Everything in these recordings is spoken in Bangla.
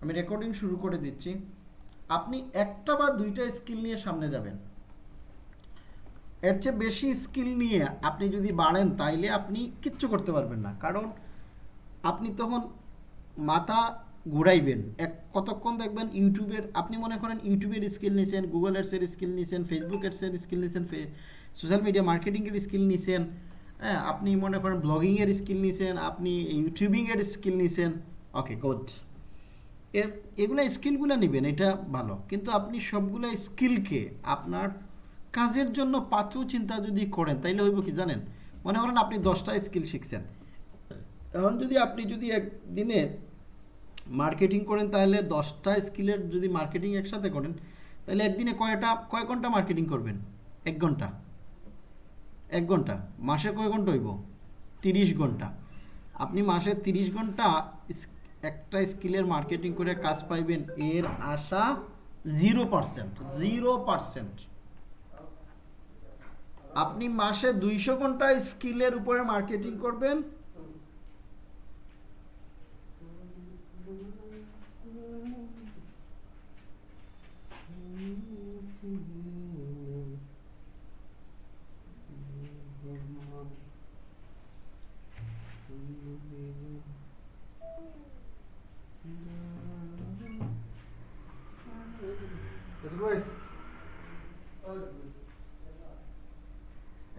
আমি রেকর্ডিং শুরু করে দিচ্ছি। আপনি একটা বা দুইটা স্কিল নিয়ে সামনে যাবেন। এর চেয়ে বেশি স্কিল নিয়ে আপনি যদি বাড়েন, তাইলে আপনি কিচ্ছু করতে পারবেন না। কারণ আপনি তখন মাথা ঘুরাইবেন। এক কতক্ষণ দেখবেন ইউটিউবের, আপনি মনে করেন ইউটিউবের স্কিল নিছেন গুগল এডসের স্কিল নিছেন ফেসবুক এডসের স্কিল নিছেন সোশ্যাল মিডিয়া মার্কেটিংয়ের স্কিল নিছেন হ্যাঁ আপনি মনে করেন ব্লগিংয়ের স্কিল নিছেন, আপনি ইউটিউবিংয়ের স্কিল নিছেন। ওকে গুড এর এগুলো স্কিলগুলো নেবেন, এটা ভালো। কিন্তু আপনি সবগুলো স্কিলকে আপনার কাজের জন্য পাত্র চিন্তা যদি করেন, তাইলে হইব কি জানেন? মনে করেন আপনি দশটা স্কিল শিখছেন। এখন যদি আপনি যদি একদিনে মার্কেটিং করেন তাহলে দশটা স্কিলের যদি মার্কেটিং একসাথে করেন তাহলে একদিনে কয়টা, কয় ঘণ্টা মার্কেটিং করবেন? এক ঘণ্টা। এক ঘণ্টা। মাসে কয় ঘণ্টা হইব? তিরিশ ঘণ্টা। আপনি মাসে তিরিশ ঘণ্টা একটা স্কিলের মার্কেটিং করে কাজ পাইবেন, এর আশা জিরো পার্সেন্ট জিরো পারসেন্ট আপনি মাসে দুইশো ঘণ্টা স্কিলের উপরে মার্কেটিং করবেন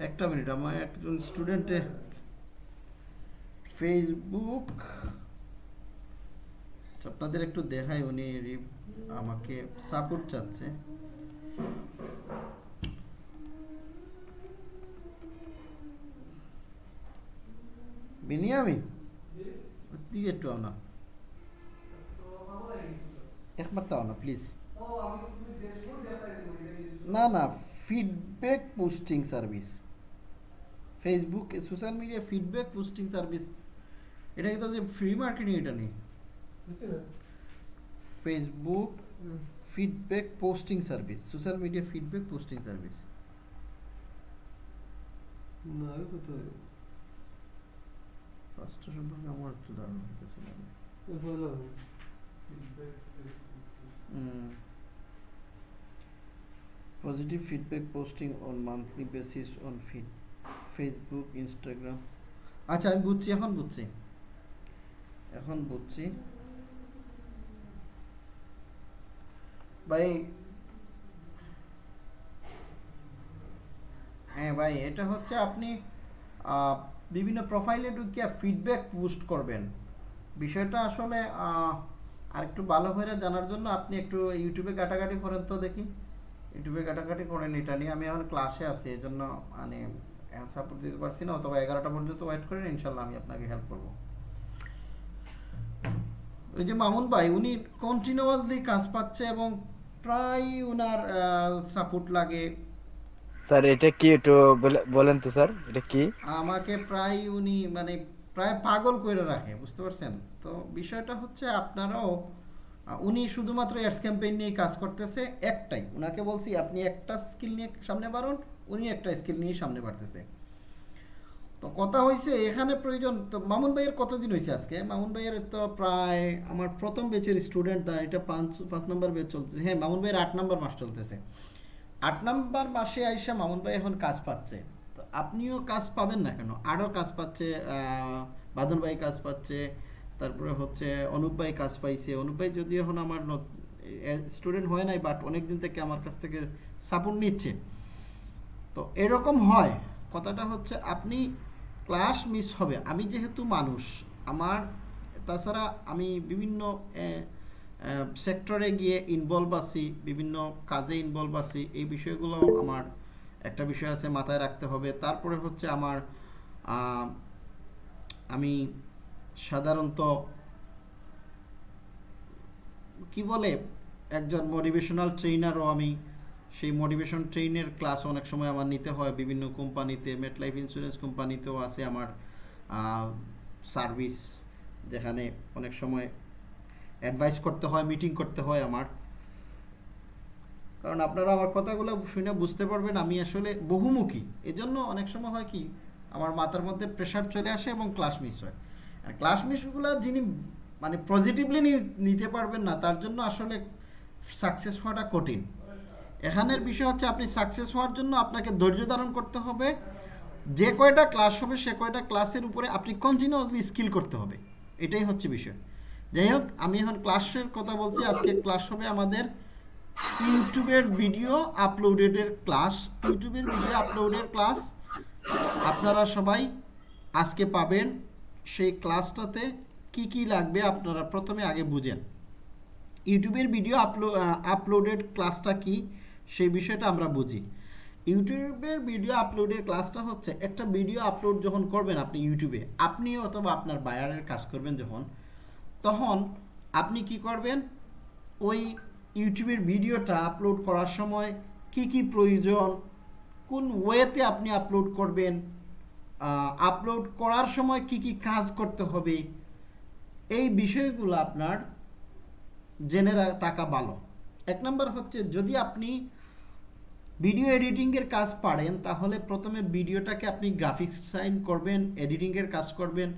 একটা মিনিট আমার একজন স্টুডেন্টে ফেসবুক আপনাদের একটু দেখাই উনি আমাকে সাপোর্ট চাচ্ছে। বিনিয়ামিন দিকে একটু আও না একবার তাও না প্লিজ না না feedback posting service Facebook social media feedback posting service এটা কিন্তু যে ফ্রি মার্কেটিং এটা নেই। Facebook feedback posting service social media feedback posting service ফার্স্টটা সম্পর্কে আমার একটু ধারণা positive feedback posting on monthly basis on feed Facebook Instagram আচ্ছা আমি বুঝছি এখন বুঝছি। এখন বুঝছি। ভাই হ্যাঁ ভাই এটা হচ্ছে আপনি বিভিন্ন প্রোফাইলে ঢুকিয়ে ফিডব্যাক পোস্ট করবেন। বিষয়টা আসলে আহ, আরেকটু ভালো করে জানার জন্য আপনি একটু ইউটিউবে কাটাকাটি করেন তো দেখি। ইউটিউবে কাটাকাটি করেন এটা নিয়ে আমি এখন ক্লাসে আছি এই জন্য মানে সাপোর্ট দিতে পারছি না অথবা এগারোটা পর্যন্ত ওয়েট করেন ইনশাল্লাহ আমি আপনাকে হেল্প করব। ওই যে মামুন ভাই উনি কন্টিনিউয়াসলি কাজ পাচ্ছে এবং প্রায় ওনার সাপোর্ট লাগে। স্যার এটা কি একটু বলে- বলেন তো স্যার এটা কি? আমাকে প্রায় উনি মানে প্রায় পাগল করে রাখে বুঝতে পারছেন? তো বিষয়টা হচ্ছে আপনারাও উনি শুধুমাত্র অ্যাডস ক্যাম্পেইন নিয়ে কাজ করতেছে একটাই। উনাকে বলছি, আপনি একটা স্কিল নিয়ে সামনে বাড়ুন, উনি একটা স্কিল নিয়ে সামনে বাড়তেছে। তো কথা হয়েছে এখানে প্রয়োজন, তো মামুন ভাইয়ের কতদিন হয়েছে আজকে? মামুন ভাইয়ের তো প্রায় আমার প্রথম ব্যাচের স্টুডেন্ট এটা পাঁচ পাঁচ নম্বর ব্যাচ চলতেছে। হ্যাঁ মামুন ভাইয়ের আট নম্বর মাস চলতেছে। আট নম্বর মাসে আইসা মামুন ভাই এখন কাজ পাচ্ছে। তো আপনিও কাজ পাবেন না কেন? আরও কাজ পাচ্ছে বাদল ভাই কাজ পাচ্ছে তারপরে হচ্ছে অনুপ ভাই কাজ পাইছে। অনুপ ভাই যদি এখন আমার স্টুডেন্ট হয় নাই বাট অনেক দিন থেকে আমার কাছ থেকে সাপোর্ট নিচ্ছে। তো এরকম হয়। কথাটা হচ্ছে আপনি ক্লাস মিস হবে। আমি যেহেতু মানুষ, আমার, তাছাড়া আমি বিভিন্ন সেক্টরে গিয়ে ইনভলভ আছি, বিভিন্ন কাজে ইনভলভ আছি, এই বিষয়গুলো আমার একটা বিষয় আছে মাথায় রাখতে হবে। তারপরে হচ্ছে আমার আমি সাধারণত কি বলে, একজন মোটিভেশনাল ট্রেনারও আমি সেই মোটিভেশন ট্রেনের ক্লাস অনেক সময় আমার নিতে হয়। বিভিন্ন কোম্পানিতে মেট লাইফ ইন্স্যুরেন্স কোম্পানিতেও আছে আমার সার্ভিস যেখানে অনেক সময় অ্যাডভাইস করতে হয় মিটিং করতে হয় আমার। কারণ আপনারা আমার কথাগুলো শুনে বুঝতে পারবেন, আমি আসলে বহুমুখী। এজন্য অনেক সময় হয় কি, আমার মাথার মধ্যে প্রেশার চলে আসে এবং ক্লাস মিস হয়। আর ক্লাস মিসগুলো যিনি মানে পজিটিভলি নিতে পারবেন না, তার জন্য আসলে সাকসেস হওয়াটা কঠিন। এখানের বিষয় হচ্ছে আপনি সাকসেস হওয়ার জন্য আপনাকে ধৈর্য ধারণ করতে হবে। যে কয়টা ক্লাস হবে, সে কয়টা ক্লাসের উপরে আপনি কন্টিনিউয়াসলি স্কিল করতে হবে। এটাই হচ্ছে বিষয়। যাই হোক, আমি এখন ক্লাসের কথা বলছি। আজকে ক্লাস হবে আমাদের ইউটিউবের ভিডিও আপলোডেডের ক্লাস ইউটিউবের ভিডিও আপলোডের ক্লাস আপনারা সবাই আজকে পাবেন সেই ক্লাসটাতে কি কি লাগবে আপনারা প্রথমে আগে বুঝেন। ইউটিউবের ভিডিও আপলো আপলোডেড ক্লাসটা কি সেই বিষয়টা আমরা বুঝি। ইউটিউবের ভিডিও আপলোডের ক্লাসটা হচ্ছে একটা ভিডিও আপলোড যখন করবেন আপনি ইউটিউবে, আপনি অথবা আপনার বায়ারের কাজ করবেন যখন, তখন আপনি কি করবেন? ওই ইউটিউবের ভিডিওটা আপলোড করার সময় কি কি প্রয়োজন, কোন ওয়েতে আপনি আপলোড করবেন আপলোড করার সময় কি কি কাজ করতে হবে? এই বিষয়গুলো আপনার জেনে থাকা ভালো। এক নম্বর হচ্ছে, যদি আপনি ভিডিও এডিটিংয়ের কাজ পারেন, তাহলে প্রথমে ভিডিওটাকে আপনি গ্রাফিক্স সাইন করবেন এডিটিংয়ের কাজ করবেন।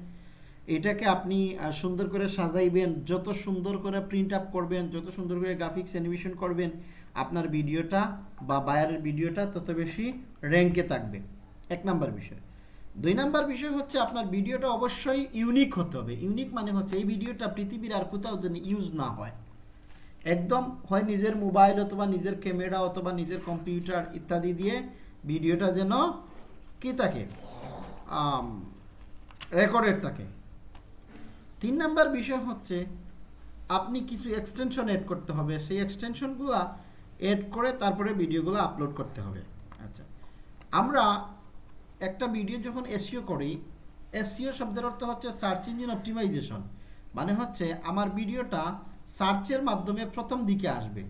এটাকে আপনি সুন্দর করে সাজাইবেন, যত সুন্দর করে প্রিন্ট আপ করবেন, যত সুন্দর করে গ্রাফিক্স অ্যানিমেশন করবেন, আপনার ভিডিওটা বা বায়ারের ভিডিওটা তত বেশি র্যাঙ্কে থাকবে। এক নাম্বার বিষয়। দুই নাম্বার বিষয় হচ্ছে আপনার ভিডিওটা অবশ্যই ইউনিক হতে হবে। ইউনিক মানে হচ্ছে এই ভিডিওটা পৃথিবীর আর কোথাও যেন ইউজ না হয়। একদম হয় নিজের মোবাইল অথবা নিজের ক্যামেরা অথবা নিজের কম্পিউটার ইত্যাদি দিয়ে ভিডিওটা যেন কি থাকে? রেকর্ডেড থাকে। তিন নাম্বার বিষয় হচ্ছে আপনি কিছু এক্সটেনশন এড করতে হবে। সেই এক্সটেনশনগুলো এড করে তারপরে ভিডিওগুলো আপলোড করতে হবে। আচ্ছা আমরা একটা ভিডিও যখন এসিও করি এসিও শব্দের অর্থ হচ্ছে সার্চ ইঞ্জিন অপটিমাইজেশন মানে হচ্ছে আমার ভিডিওটা সার্চের মাধ্যমে প্রথম দিকে আসবে।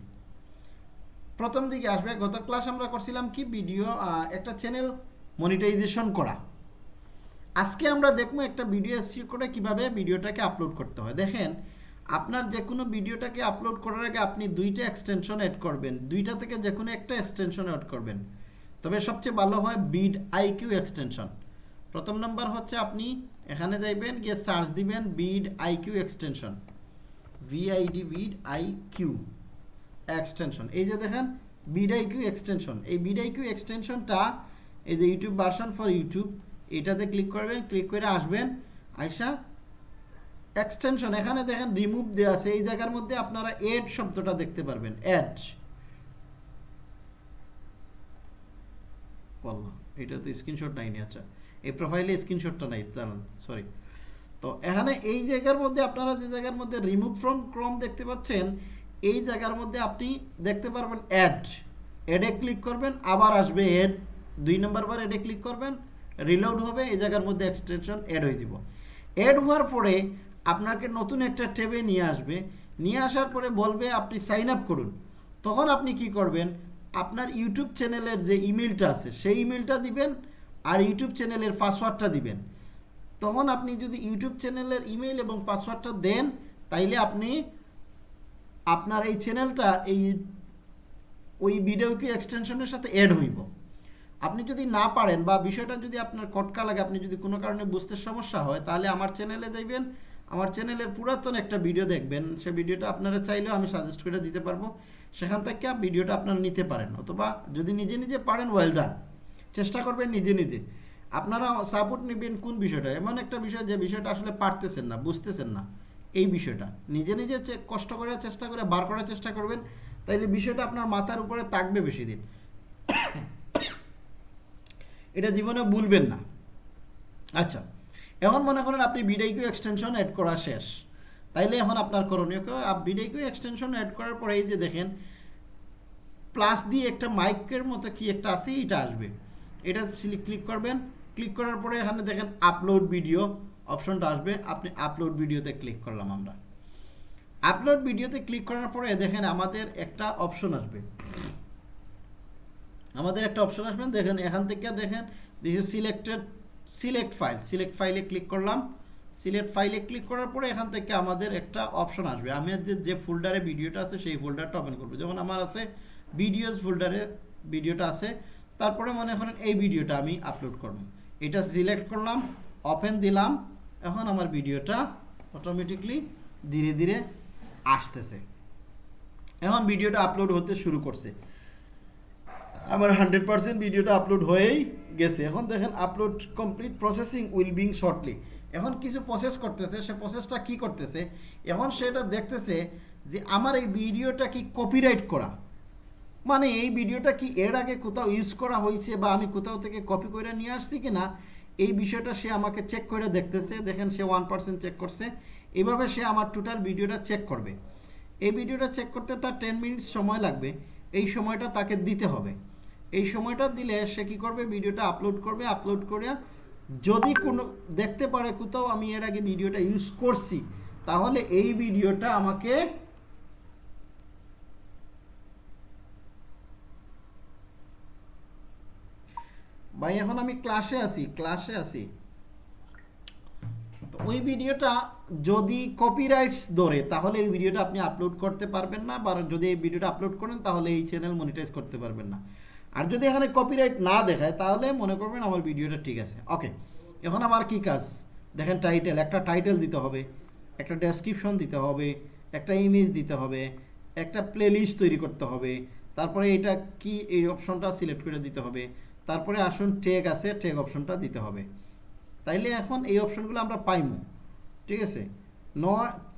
প্রথম দিকে আসবে, গত ক্লাস আমরা করছিলাম কি? ভিডিও একটা চ্যানেল মনিটাইজেশন করা। আজকে আমরা দেখব একটা ভিডিও এসিও করে কীভাবে ভিডিওটাকে আপলোড করতে হয়। দেখেন, আপনার যে কোনো ভিডিওটাকে আপলোড করার আগে আপনি দুইটা এক্সটেনশন অ্যাড করবেন। দুইটা থেকে যে কোনো একটা এক্সটেনশন অ্যাড করবেন। তবে সবচেয়ে ভালো হয় বিড আইকিউ এক্সটেনশন। প্রথম নাম্বার হচ্ছে আপনি এখানে যাইবেন, গিয়ে সার্চ দিবেন vidIQ extension. VID vidIQ extension. এই যে দেখেন, বিড আইকিউ এক্সটেনশন। এই বিড আইকিউ এক্সটেনশনটা এই যে ইউটিউব ভার্সন ফর ইউটিউব, এটাতে ক্লিক করবেন, ক্লিক করে আসবেন, আইসা এক্সটেনশন। এখানে দেখেন, রিমুভ দেওয়া আছে। এই জায়গার মধ্যে আপনারা এড শব্দটা দেখতে পারবেন। অ্যাড বললাম এটা তো স্ক্রিনশট নাইনি আচ্ছা। এই প্রোফাইলে স্ক্রিনশটটা নাই, দাঁড়ান সরি তো এখানে এই জায়গার মধ্যে আপনারা যে জায়গার মধ্যে রিমুভ ফ্রম ক্রম দেখতে পাচ্ছেন, এই জায়গার মধ্যে আপনি দেখতে পারবেন অ্যাড অ্যাডে ক্লিক করবেন, আবার আসবে অ্যাড দুই নম্বর বার অ্যাডে ক্লিক করবেন রিলোড হবে, এই জায়গার মধ্যে এক্সটেনশন অ্যাড হয়ে যাব। অ্যাড হওয়ার পরে আপনাকে নতুন একটা ট্যাবে নিয়ে আসবে। নিয়ে আসার পরে বলবে আপনি সাইন আপ করুন। তখন আপনি কি করবেন? আপনার ইউটিউব চ্যানেলের যে ইমেলটা আছে, সেই ইমেলটা দিবেন আর ইউটিউব চ্যানেলের পাসওয়ার্ডটা দিবেন। তখন আপনি যদি ইউটিউব চ্যানেলের ইমেল এবং পাসওয়ার্ডটা দেন, তাইলে আপনি আপনার এই চ্যানেলটা এই ওই ভিডিও কি এক্সটেনশনের সাথে অ্যাড হইব। আপনি যদি না পারেন বা বিষয়টা যদি আপনার কটকা লাগে, আপনি যদি কোনো কারণে বুঝতে সমস্যা হয়, তাহলে আমার চ্যানেলে যাইবেন আমার চ্যানেলের পুরাতন একটা ভিডিও দেখবেন। সে ভিডিওটা আপনারা চাইলেও আমি সাজেস্ট করে দিতে পারব। সেখান থেকে ভিডিওটা আপনারা নিতে পারেন। অথবা যদি নিজে নিজে পারেন ওয়েল ডান চেষ্টা করবেন নিজে নিজে। আপনারা সাপোর্ট নেবেন কোন বিষয়টা? এমন একটা বিষয় যে বিষয়টা আসলে পারতেছেন না, বুঝতেছেন না। এই বিষয়টা। নিজে নিজে কষ্ট করার চেষ্টা করে, বার করার চেষ্টা করবেন। তাইলে বিষয়টা আপনার মাথার উপরে থাকবে বেশি দিন। এটা জীবনে ভুলবেন না। আচ্ছা। এখন মনে করেন আপনি বিডাইকিউ এক্সটেনশন অ্যাড করা শেষ। তাইলে এখন আপনার করণীয় কেউ বিডাইকিউ এক্সটেনশন অ্যাড করার পরে এই যে দেখেন প্লাস দিয়ে একটা মাইকের মতো কি একটা আছে এটা আসবে। এটা ক্লিক করবেন। ক্লিক করার পরে এখানে দেখেন আপলোড ভিডিও অপশনটা আসবে। আপনি আপলোড ভিডিওতে ক্লিক করলাম আমরা। আপলোড ভিডিওতে ক্লিক করার পরে দেখেন আমাদের একটা অপশন আসবে। আমাদের একটা অপশন আসবেন দেখেন এখান থেকে দেখেন this is selected select file select ফাইলে ক্লিক করলাম। সিলেক্ট ফাইলে ক্লিক করার পরে এখান থেকে আমাদের একটা অপশন আসবে। আমাদের যে ফোল্ডারে ভিডিওটা আছে, সেই ফোল্ডারটা ওপেন করব। যেমন আমার আছে ভিডিওস ফোল্ডারে ভিডিওটা আছে। তারপরে মনে করেন এই ভিডিওটা আমি আপলোড করব। এটা সিলেক্ট করলাম ওপেন দিলাম। এখন আমার ভিডিওটা অটোমেটিকলি ধীরে ধীরে আসতেছে। এখন ভিডিওটা আপলোড হতে শুরু করছে। আমার হান্ড্রেড পার্সেন্ট ভিডিওটা আপলোড হয়েই গেছে। এখন দেখেন upload complete processing will being shortly এখন কিছু প্রসেস করতেছে, সে প্রসেসটা কি করতেছে? এখন সেটা দেখতেছে যে আমার এই ভিডিওটা কি কপিরাইট করা? মানে এই ভিডিওটা কি এর আগে কোথাও ইউজ করা হয়েছে বা আমি কোথাও থেকে কপি করে নিয়ে আসছি কি না এই বিষয়টা সে আমাকে চেক করে দেখতেছে। দেখেন সে ওয়ান পার্সেন্ট চেক করছে। এভাবে সে আমার টোটাল ভিডিওটা চেক করবে। এই ভিডিওটা চেক করতে তার টেন মিনিটস সময় লাগবে। এই সময়টা তাকে দিতে হবে। এই সময়টা দিলে সে কি করবে? ভিডিওটা আপলোড করবে আপলোড করে যদি কোনো, দেখতে পারে কোথাও আমি এর আগে ভিডিওটা ইউজ করছি, তাহলে এই ভিডিওটা আমাকে ভাই, এখন আমি ক্লাসে আছি ক্লাসে আছি। তো ওই ভিডিওটা যদি কপিরাইটস ধরে, তাহলে এই ভিডিওটা আপনি আপলোড করতে পারবেন না, বা যদি এই ভিডিওটা আপলোড করেন, তাহলে এই চ্যানেল মনিটাইজ করতে পারবেন না। আর যদি এখানে কপিরাইট না দেখায়, তাহলে মনে করবেন আমার ভিডিওটা ঠিক আছে। ওকে এখন আমার কি কাজ? দেখেন টাইটেল একটা টাইটেল দিতে হবে, একটা ডেসক্রিপশন দিতে হবে, একটা ইমেজ দিতে হবে, একটা প্লেলিস্ট তৈরি করতে হবে, তারপরে এটা কি এই অপশনটা সিলেক্ট করে দিতে হবে, তারপরে আসুন টেগ আছে টেগ অপশনটা দিতে হবে। তাইলে এখন এই অপশনগুলো আমরা পাইমু, ঠিক আছে? No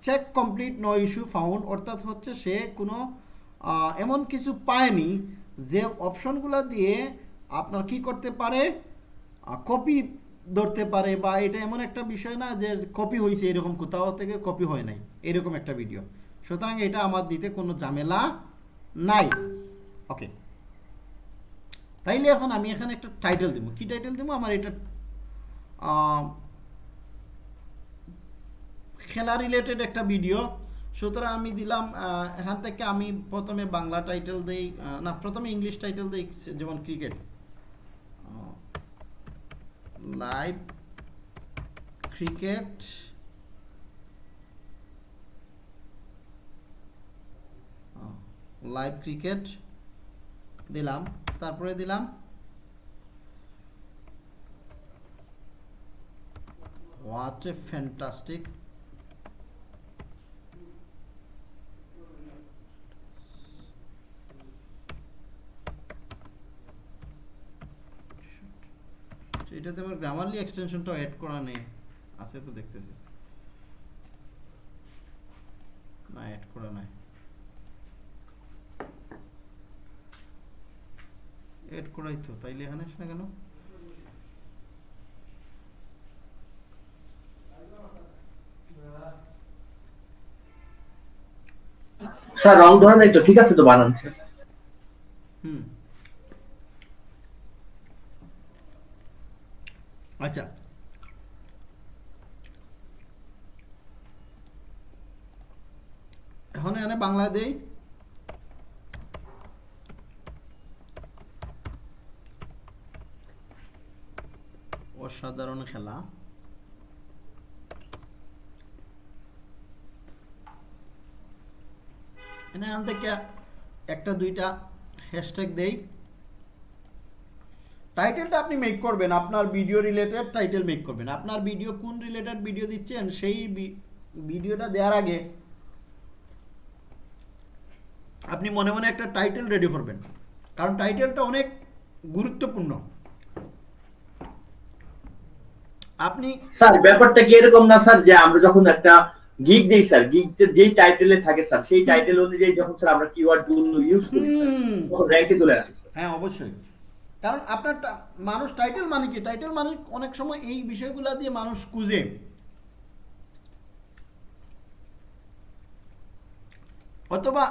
check complete no issue found অর্থাৎ হচ্ছে সে কোনো এমন কিছু পায়নি যে অপশনগুলো দিয়ে আপনার কি করতে পারে কপি ধরতে পারে বা এটা এমন একটা বিষয় না যে কপি হয়েছে এরকম কোথাও থেকে কপি হয় নাই, এরকম একটা ভিডিও সুতরাং এটা আমার দিতে কোনো ঝামেলা নাই। ওকে তাইলে এখন আমি এখানে একটা টাইটেল দেবো। কি টাইটেল দেবো? আমার এটা খেলা রিলেটেড একটা ভিডিও সুতরাং আমি দিলাম এখান থেকে আমি প্রথমে বাংলা টাইটেল দেই না, প্রথমে ইংলিশ টাইটেল দেই, যেমন cricket live cricket live cricket দিলাম, তারপরে দিলাম হোয়াট এ ফ্যান্টাস্টিক এটাতে আমার গ্রামারলি এক্সটেনশনটাও অ্যাড করা নেই। আছে তো দেখতেছি। না অ্যাড করা নাই। এড করাই তো তাইলে এখানে আসে না কেন? স্যার রং ধরা নাই তো ঠিক আছে তো বানান স্যার। হুম। আচ্ছা। এখন এখানে বাংলা দেই। অসাধারণ খেলা। এখানে এখান থেকে একটা দুইটা হ্যাশট্যাগ দেই। টাইটেলটা আপনি মেক করবেন আপনার ভিডিও রিলেটেড টাইটেল মেক করবেন। আপনার ভিডিও কোন রিলেটেড ভিডিও দিচ্ছেন সেই ভিডিওটা দেওয়ার আগে আপনি মনে মনে একটা টাইটেল রেডি করবেন। কারণ টাইটেলটা অনেক গুরুত্বপূর্ণ। আপনি স্যার ব্যাপারটা কি এরকম না স্যার যে আমরা যখন একটা গিগ দিই স্যার গিগ যেই টাইটেলে থাকে স্যার সেই টাইটেল অনুযায়ী যখন স্যার আমরা কিওয়ার্ডগুলো ইউজ করি স্যার তখন র্যাঙ্কে চলে আসে স্যার। হ্যাঁ অবশ্যই। কারণ আপনার মানুষ টাইটেল মানে কি? টাইটেল মানে অনেক সময় এই বিষয়গুলো দিয়ে মানুষ খুঁজে। অথবা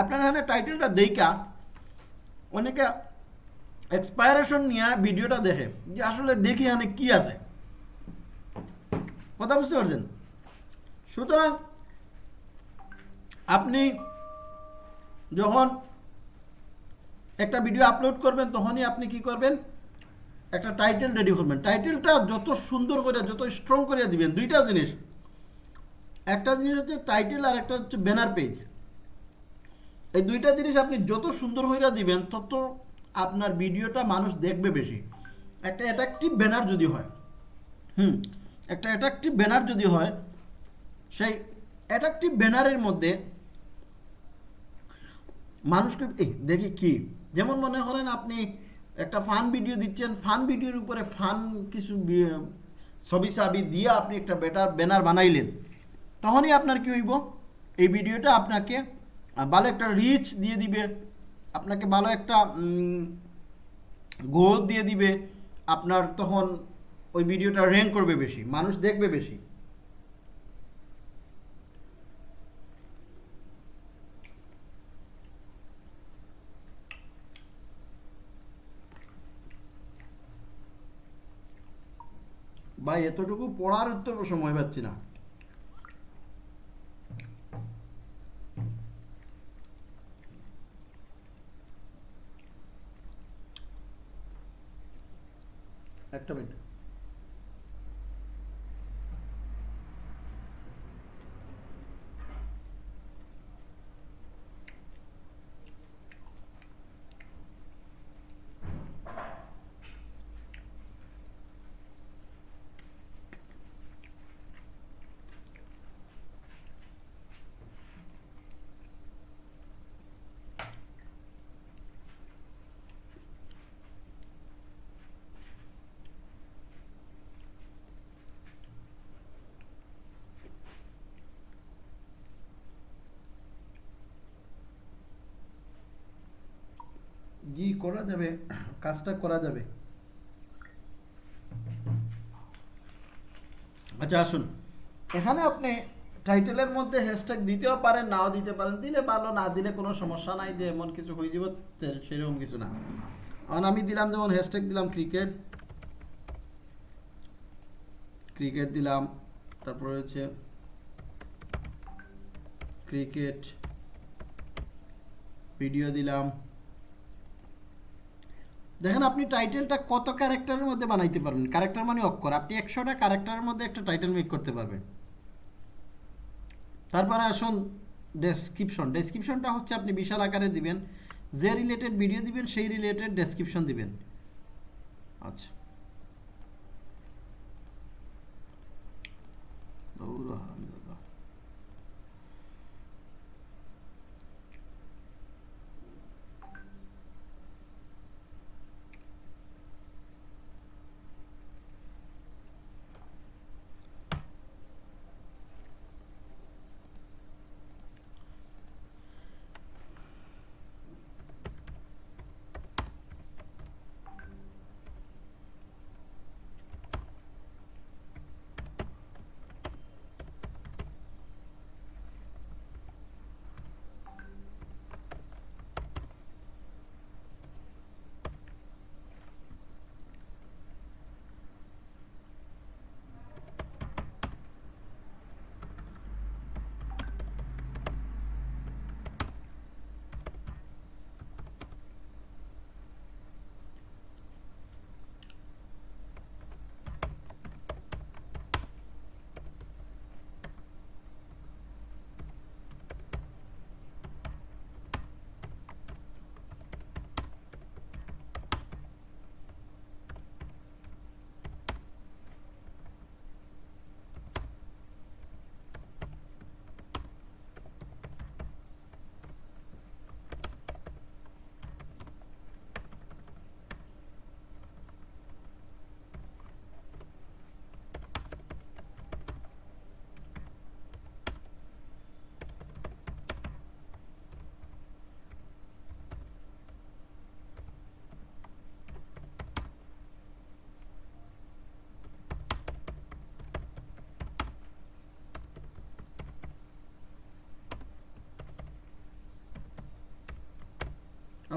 আপনার এখানে টাইটেলটা দেখা অনেকে এক্সপায়ারেশন নিয়ে ভিডিওটা দেখে, যে আসলে দেখি এখানে কি আছে। কথা বুঝতে পারছেন? সুতরাং আপনি যখন একটা ভিডিও আপলোড করবেন, তখনই আপনি কি করবেন? একটা টাইটেল রেডি করবেন। টাইটেলটা যত সুন্দর করে যত স্ট্রং করে দিবেন, দুইটা জিনিস। একটা জিনিস হচ্ছে টাইটেল আর একটা হচ্ছে ব্যানার পেজ এই দুইটা জিনিস আপনি যত সুন্দর করে দিবেন, তত আপনার ভিডিওটা মানুষ দেখবে বেশি। একটা অ্যাট্রাকটিভ ব্যানার যদি হয়, হুম, একটা অ্যাট্রাকটিভ ব্যানার যদি হয়, সেই অ্যাট্রাকটিভ ব্যানারের মধ্যে মানুষকে দেখি কি? যেমন মনে করেন আপনি একটা ফান ভিডিও দিচ্ছেন ফান ভিডিওর উপরে ফান কিছু ছবি সাবি দিয়ে আপনি একটা বেটার ব্যানার বানাইলেন, তখনই আপনার কি হইব? এই ভিডিওটা আপনাকে ভালো একটা রিচ দিয়ে দিবে, আপনাকে ভালো একটা গোল দিয়ে দিবে, আপনার তখন ওই ভিডিওটা র্যাঙ্ক করবে বেশি, মানুষ দেখবে বেশি। ভাই এতটুকু পড়ার উত্তর সময় পাচ্ছি না। একটা মিনিট জি করা যাবে, কাজটা করা যাবে। আচ্ছা আসুন। এখানে আপনি টাইটেলের মধ্যে হ্যাশট্যাগ দিতেও পারেন, নাও দিতে পারেন, দিলে ভালো, না দিলে কোনো সমস্যা নাই, যে এমন কিছু হয়ে যাব সেরকম কিছু না। কারণ আমি দিলাম যেমন হ্যাশট্যাগ দিলাম ক্রিকেট ক্রিকেট দিলাম, তারপরে হচ্ছে ক্রিকেট ভিডিও দিলাম। দেখেন আপনি টাইটেলটা কত ক্যারেক্টারের মধ্যে বানাইতে পারবেন? ক্যারেক্টার মানে অক্ষর। আপনি একশোটা ক্যারেক্টারের মধ্যে একটা টাইটেল মেক করতে পারবেন। তারপরে আসুন ডেসক্রিপশন ডেসক্রিপশনটা হচ্ছে আপনি বিশাল আকারে দিবেন। যে রিলেটেড ভিডিও দিবেন, সেই রিলেটেড ডেসক্রিপশন দিবেন। আচ্ছা।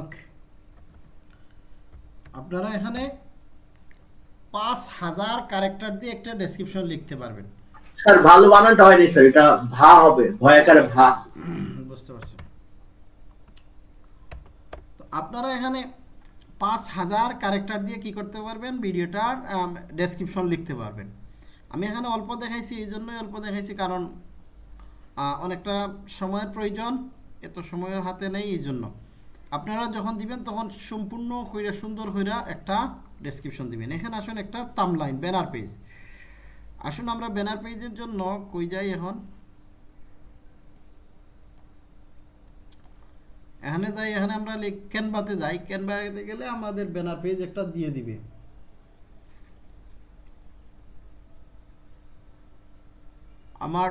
ওকে আপনারা এখানে পাঁচ হাজার ক্যারেক্টার দিয়ে একটা ডেসক্রিপশন লিখতে পারবেন। স্যার ভালো বানানটা হয়নি স্যার। এটা ভা হবে ভয়াকারে ভা। বুঝতে পারছি। তো আপনারা এখানে পাঁচ হাজার ক্যারেক্টার দিয়ে কি করতে পারবেন? ভিডিওটার ডেসক্রিপশন লিখতে পারবেন। আমি এখানে অল্প দেখাইছি এই জন্যই অল্প দেখাইছি কারণ অনেকটা সময়ের প্রয়োজন এত সময় হাতে নেই এই জন্য। আপনারা যখন দিবেন, তখন সম্পূর্ণ কইরা, সুন্দর কইরা একটা ডেসক্রিপশন দিবেন। এখানে আসুন একটা তামলাইন ব্যানার পেজ আসুন আমরা ব্যানার পেজের জন্য কই যাই এখন? এখানে যাই, এখানে আমরা ক্যানভাতে যাই। ক্যানভাতে গেলে আমাদের ব্যানার পেজ একটা দিয়ে দিবে। আমার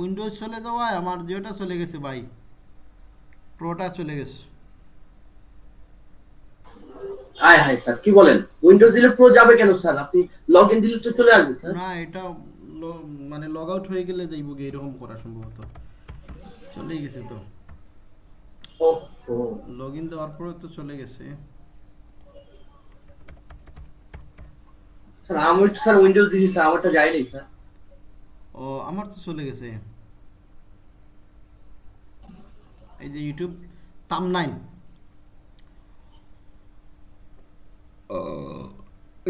উইন্ডোজ চলে যাওয়ায় আমার জিওটা চলে গেছে বাইক প্রোটা চলে গেছে। আয় হায় স্যার কি বলেন? উইন্ডোজ দিলে প্রো যাবে কেন স্যার? আপনি লগ ইন দিলে তো চলে আসবে স্যার। না এটা মানে লগ আউট হয়ে গেলে যাইব গিয়ে এরকম করা সম্ভবত। চলেই গেছে তো। ও ও লগ ইন দেওয়ার পরে তো চলে গেছে। স্যার আমি স্যার উইন্ডোজ দিছি স্যার আমারটা যায়নি স্যার। ও আমার তো চলে গেছে। এই যে ইউটিউব তাম নাইন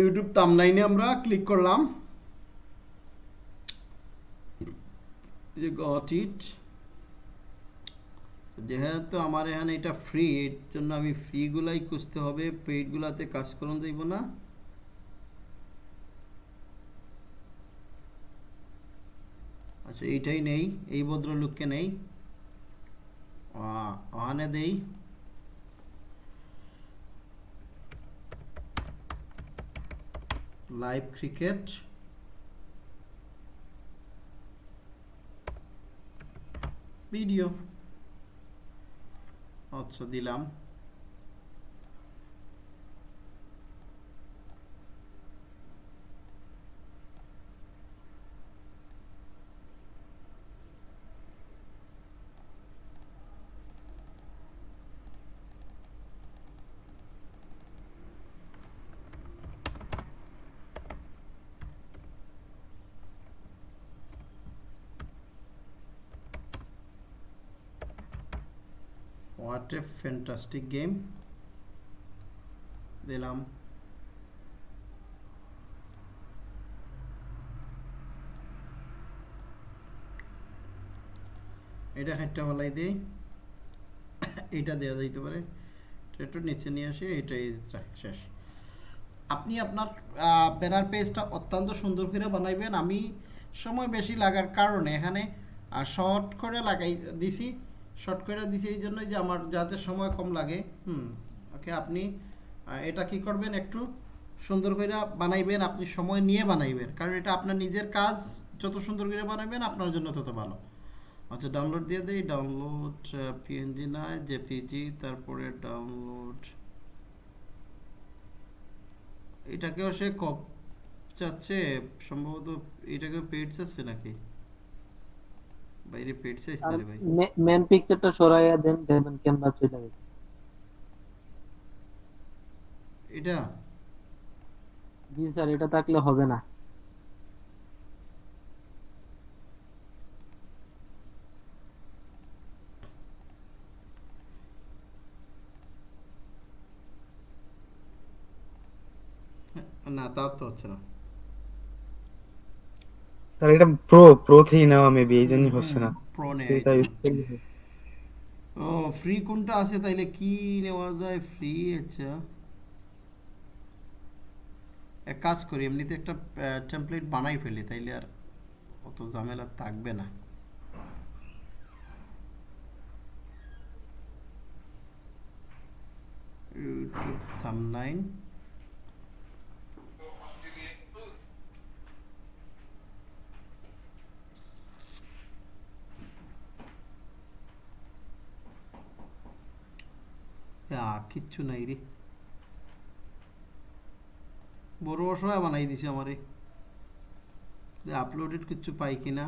ইউটিউব তাম নাইনে আমরা ক্লিক করলাম। যে গট যেহেতু আমার এখানে এটা ফ্রি এর জন্য আমি ফ্রিগুলাই খুঁজতে হবে। পেইডগুলাতে কাজ করুন যাইব না। আচ্ছা এইটাই নেই, এই ভদ্রলোককে নেই। ওখানে দেই লাইভ ক্রিকেট ভিডিও আচ্ছা দিলাম। হোয়াট ফ্যান্টাস্টিক গেম দিলাম। এটা হাইটটা বলাই দিই এটা দেওয়া যাইতে পারে। এটা একটু নিচে নিয়ে আসি এটাই যা- শেষ। আপনি আপনার ব্যানার পেজটা অত্যন্ত সুন্দর করে বানাইবেন। আমি সময় বেশি লাগার কারণে এখানে শর্ট করে লাগাই দিছি। শর্ট করে দিছি এই জন্যই যে আমার যাতে সময় কম লাগে। হুম, ওকে, আপনি এটা কি করবেন একটু সুন্দর করে বানাইবেন, আপনি সময় নিয়ে বানাইবেন, কারণ এটা আপনার নিজের কাজ, যত সুন্দর করে বানাবেন আপনার জন্য তত ভালো। আচ্ছা ডাউনলোড দিয়ে দেই ডাউনলোড পিএনজি না জেপিজি তারপরে ডাউনলোড এটাকেও সে কপ চাচ্ছে, সম্ভবত এটাকে পেড চাচ্ছে নাকি? বাইরে পেড চাইছে রে ভাই। মেন পিকচারটা সরাইয়া দেন দেখবেন ক্যানভা চলে গেছে। এটা? জি স্যার এটা থাকলে হবে না। না তাও তো হচ্ছে না। এটা প্রো প্রো থেকেই নেওয়া মেবি এই জন্যই হচ্ছে না। প্রো। ও ফ্রি কোনটা আছে? তাইলে কি নেওয়া যায়? ফ্রি আচ্ছা। এক কাজ করি এমনিতে একটা টেমপ্লেট বানাই ফেলি তাইলে আর অত ঝামেলা থাকবে না। ইউটিউব কিচ্ছু নাই রে। বড় অসহায় বানাই দিছে আমারে। আপলোডেড কিচ্ছু পাই কিনা।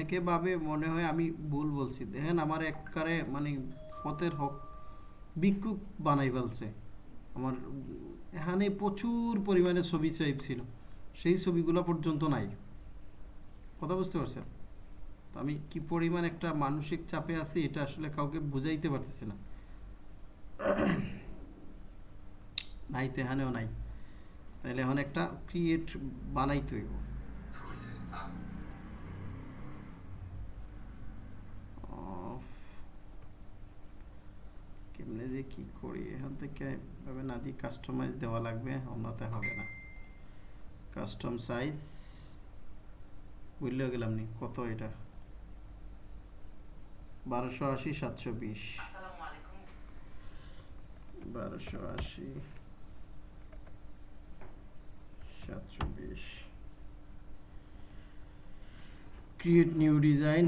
অনেকে ভাবে, মনে হয় আমি ভুল বলছি। দেখেন আমার একবারে মানে ফতের হক ভিক্ষুক বানাই ফেলছে। আমার এখানে প্রচুর পরিমাণে ছবি সেভ ছিল। সেই ছবিগুলো পর্যন্ত নাই। কথা বুঝতে পারছেন? তো আমি কি পরিমাণ একটা মানসিক চাপে আছি, এটা আসলে কাউকে বুঝাইতে পারতেছি না। নাই তো এখানেও নাই। তাহলে এখন একটা ক্রিয়েট বানাইতে হইব Off. কেমনে যে কি করি? এখান থেকে এভাবে না, দিয়ে কাস্টমাইজ দেওয়া লাগবে, অন্যতে হবে না। কাস্টম সাইজ বুঝলেও গেলাম নি, কত এটা? বারোশো আশি, সাতশো বিশ। বারোশো আশি, সাতশো বিশ। ক্রিয়েট নিউ ডিজাইন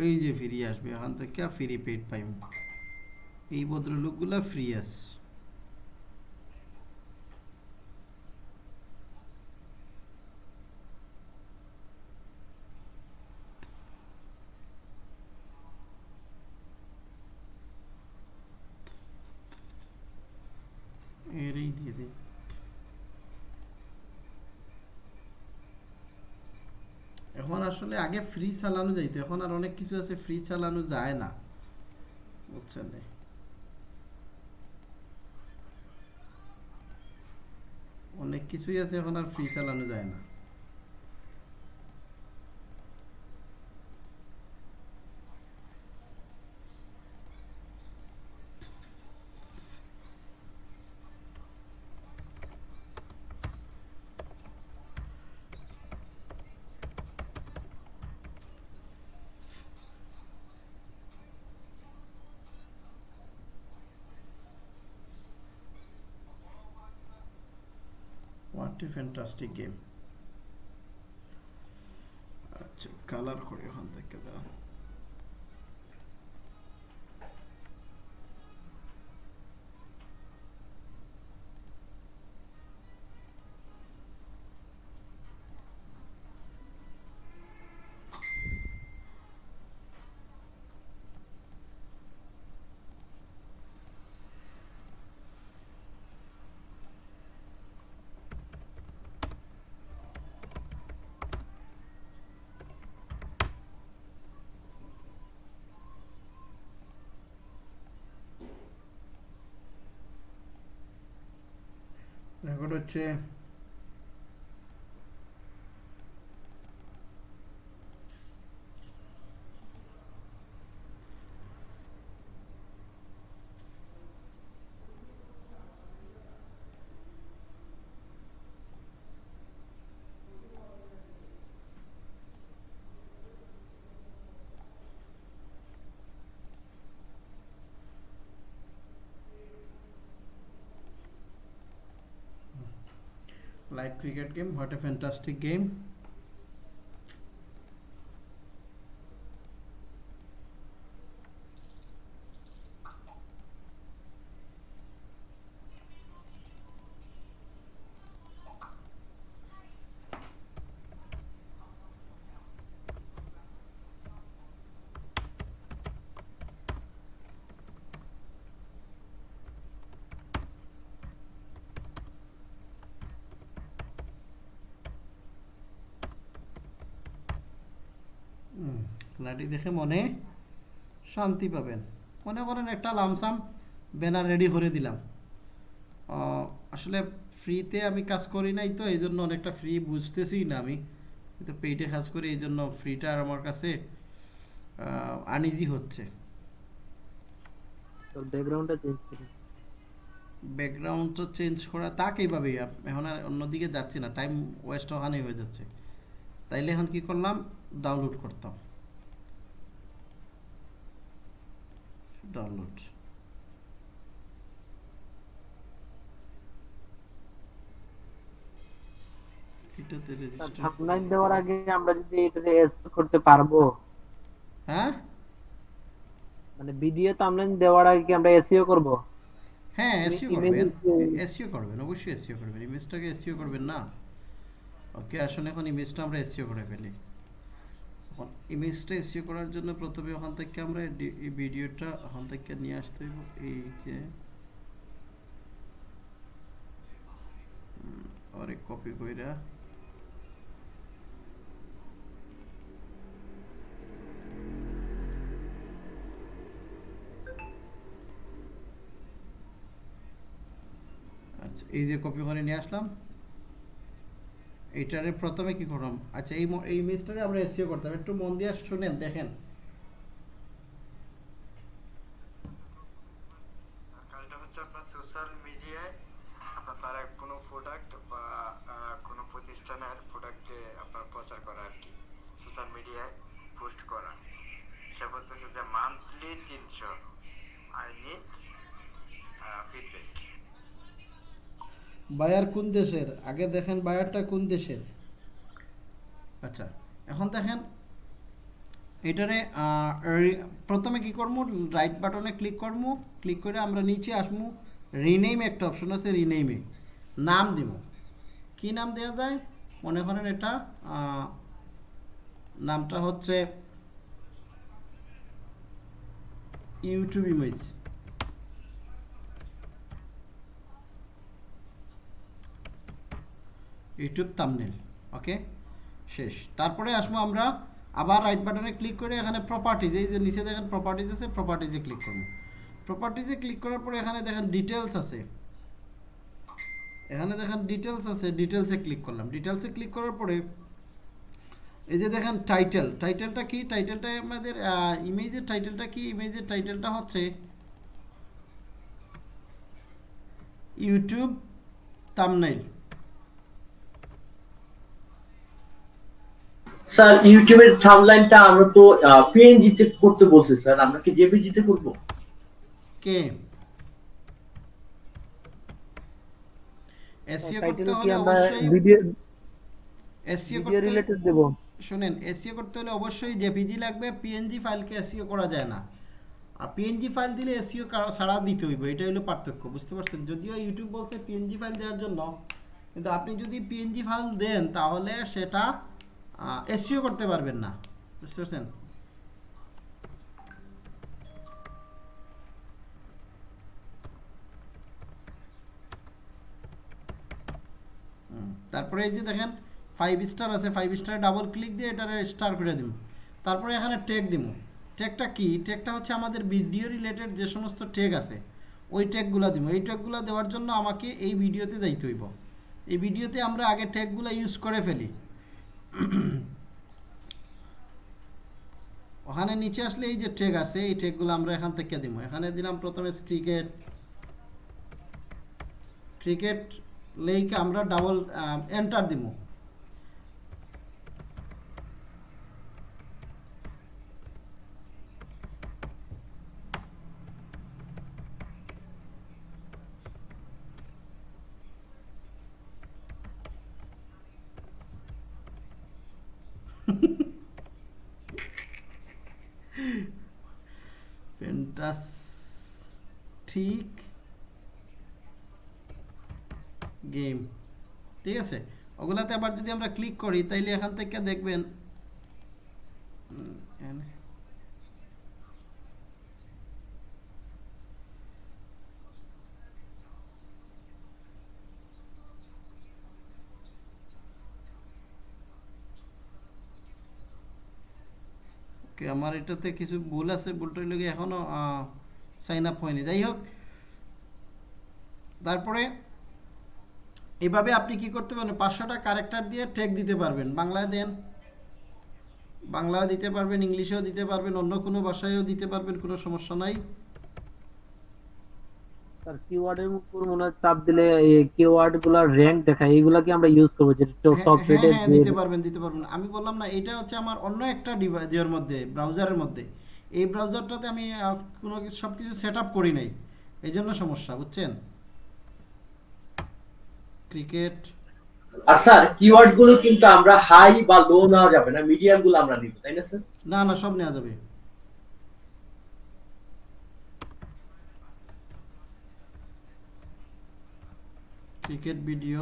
এই যে ফ্রি আসবে এখান থেকে ফ্রি পেড পাইম এই ভদ্রলোকগুলা ফ্রি আছে এরই দিয়ে দিই এখন আসলে আগে ফ্রি চালানো যাইতো এখন আর অনেক কিছু আছে ফ্রি চালানো যায় না। বুঝছেন? অনেক কিছুই আছে, এখন আর ফ্রি চালানো যায় না। ফ্যান্টাস্টিক গেম আচ্ছা কালার করে ওখান থেকে দাও। হচ্ছে live cricket game. What a fantastic game খেলাটি দেখে মনে শান্তি পাবেন। মনে করেন একটা লামসাম ব্যানার রেডি করে দিলাম। আসলে ফ্রিতে আমি কাজ করি নাই তো এই জন্য অনেকটা ফ্রি বুঝতেছি না আমি। কিন্তু পেইটে কাজ করি এই জন্য ফ্রিটা আমার কাছে আনইজি হচ্ছে। ব্যাকগ্রাউন্ডটা চেঞ্জ করে। ব্যাকগ্রাউন্ডটা চেঞ্জ করা তাক এইভাবেই এখন আর অন্যদিকে যাচ্ছি না টাইম ওয়েস্ট ওখানেই হয়ে যাচ্ছে। তাইলে এখন কি করলাম? ডাউনলোড করতাম। ডাউনলোড। এটাতে রেজিস্টার থাম্বনেইল দেওয়ার আগে আমরা যদি এটাতে করতে পারব। হ্যাঁ? মানে ভিডিও থাম্বনেইল দেওয়ার আগে কি আমরা এসিও করব? হ্যাঁ এসইও করবেন। এসইও করবেন অবশ্যই এসইও করবেন। ইমেজটাকে এসইও করবেন না। ওকে আসলে এখন ইমেজটা আমরা এসইও করে ফেলি। ইমেজটা এসিও করার জন্য প্রথমে ওখান থেকে আমরা এই ভিডিওটা ওখান থেকে নিয়ে আসতে হইব। এই যে কপি কইরা। আচ্ছা এই যে কপি করে নিয়ে আসলাম। এইটারে প্রথমে কি করলাম আচ্ছা এই এই ইমেজটারে আমরা এসিও করতাম। একটু মন দিয়ে শুনেন, দেখেন কাজটা হচ্ছে আপনার সোশ্যাল মিডিয়ায় আপনার তার এক কোনো প্রোডাক্ট বা আহ, কোনো প্রতিষ্ঠানের প্রোডাক্টে আপনার প্রচার করা আর কি সোশ্যাল মিডিয়ায় পোস্ট করা সে বলতেছে যে মান্থলি তিনশো আই নিড ফিডব্যাক বায়ার কোন দেশের? আগে দেখেন বায়ারটা কোন দেশের? আচ্ছা এখন দেখেন এটারে প্রথমে কি করব রাইট বাটনে ক্লিক করব ক্লিক করে আমরা নিচে আসব রিনেম একটা অপশন আছে রিনেমে নাম দিব কি নাম দেওয়া যায়? মনে করেন এটা নামটা হচ্ছে YouTube image YouTube thumbnail okay শেষ। তারপরে আসব আমরা, আবার রাইট বাটনে ক্লিক করে এখানে প্রপার্টিজ এই যে নিচে দেখেন প্রপার্টিজ আছে প্রপার্টিজে ক্লিক করুন প্রপার্টিজে ক্লিক করার পরে এখানে দেখেন ডিটেলস আছে। এখানে দেখেন ডিটেলস আছে ডিটেলসে ক্লিক করলাম। ডিটেলসে ক্লিক করার পরে, এই যে দেখেন টাইটেল টাইটেলটা কি? টাইটেলটা আমাদের ইমেজের টাইটেলটা কি? ইমেজের টাইটেলটা হচ্ছে ইউটিউব থাম্বনেল স্যার ইউটিউবের সামলাইনটা আমরা তো পিএনজি তে করতে বলছে স্যার। আমরা কি জেপিজি তে করব? কে? এসইও করতে হলে অবশ্যই ভিডিও এসইও করতে রিলেটেড দেব? শুনেন এসইও করতে হলে অবশ্যই জেপিজি লাগবে পিএনজি ফাইলকে এসইও করা যায় না। আর পিএনজি ফাইল দিলে এসইও ছাড়া দিতে হইব এটা হলো পার্থক্য বুঝতে পারছেন? যদিও ইউটিউব বলছে পিএনজি ফাইল দেওয়ার জন্য কিন্তু আপনি যদি পিএনজি ফাইল দেন তাহলে সেটা এসইও করতে পারবেন না। বুঝতে পারছেন? তারপরে এই যে দেখেন ফাইভ স্টার আছে ফাইভ স্টারে ডাবল ক্লিক দিয়ে এটারে স্টার করে দিব। তারপরে এখানে টেক দিব। টেকটা কি? টেকটা হচ্ছে আমাদের ভিডিও রিলেটেড যে সমস্ত টেক আছে, ওই টেকগুলো দিব। এই টেকগুলো দেওয়ার জন্য আমাকে এই ভিডিওতে যাইতে হইব। এই ভিডিওতে আমরা আগে টেকগুলো ইউজ করে ফেলি। ওখানে নিচে আসলে এই যে ট্রেক আছে, এই ট্রেকগুলো আমরা এখান থেকে দিব। এখানে দিলাম প্রথমে ক্রিকেট ক্রিকেট লেইকে আমরা ডাবল এন্টার দিব ফ্যান্টাস্টিক গেম ঠিক আছে ওগুলাতে আবার যদি আমরা ক্লিক করি, তাইলে এখান থেকে দেখবেন আমার এটাতে কিছু ভুল আছে ভুলটা হইলে গিয়ে এখনও সাইন আপ হয়নি। যাই হোক, তারপরে এভাবে আপনি কি করতে পারেন পাঁচশোটা ক্যারেক্টার দিয়ে টেক দিতে পারবেন। বাংলায় দেন। বাংলায় দিতে পারবেন ইংলিশেও দিতে পারবেন অন্য কোনো ভাষায়ও দিতে পারবেন কোনো সমস্যা নাই। স্যার কিওয়ার্ডের উপর মনে হয় চাপ দিলে এই কিওয়ার্ড র্যাঙ্ক দেখায়। এইগুলা কি আমরা ইউজ করব? যেটা হ্যাঁ, টপ হ্যাঁ, হ্যাঁ, দিতে পারবেন দিতে পারবেন। আমি বললাম না এটা হচ্ছে আমার অন্য একটা ডিভাইসের মধ্যে ব্রাউজারের মধ্যে। এই ব্রাউজারটাতে আমি কোনো কিছু সব কিছু সেট আপ করি নাই। এই জন্য সমস্যা বুঝছেন? ক্রিকেট। আর স্যার কিওয়ার্ডগুলো কিন্তু আমরা হাই বা লো নেওয়া যাবে না মিডিয়ামগুলো আমরা নিব তাই না স্যার? না না সব নেওয়া যাবে। Cricket video.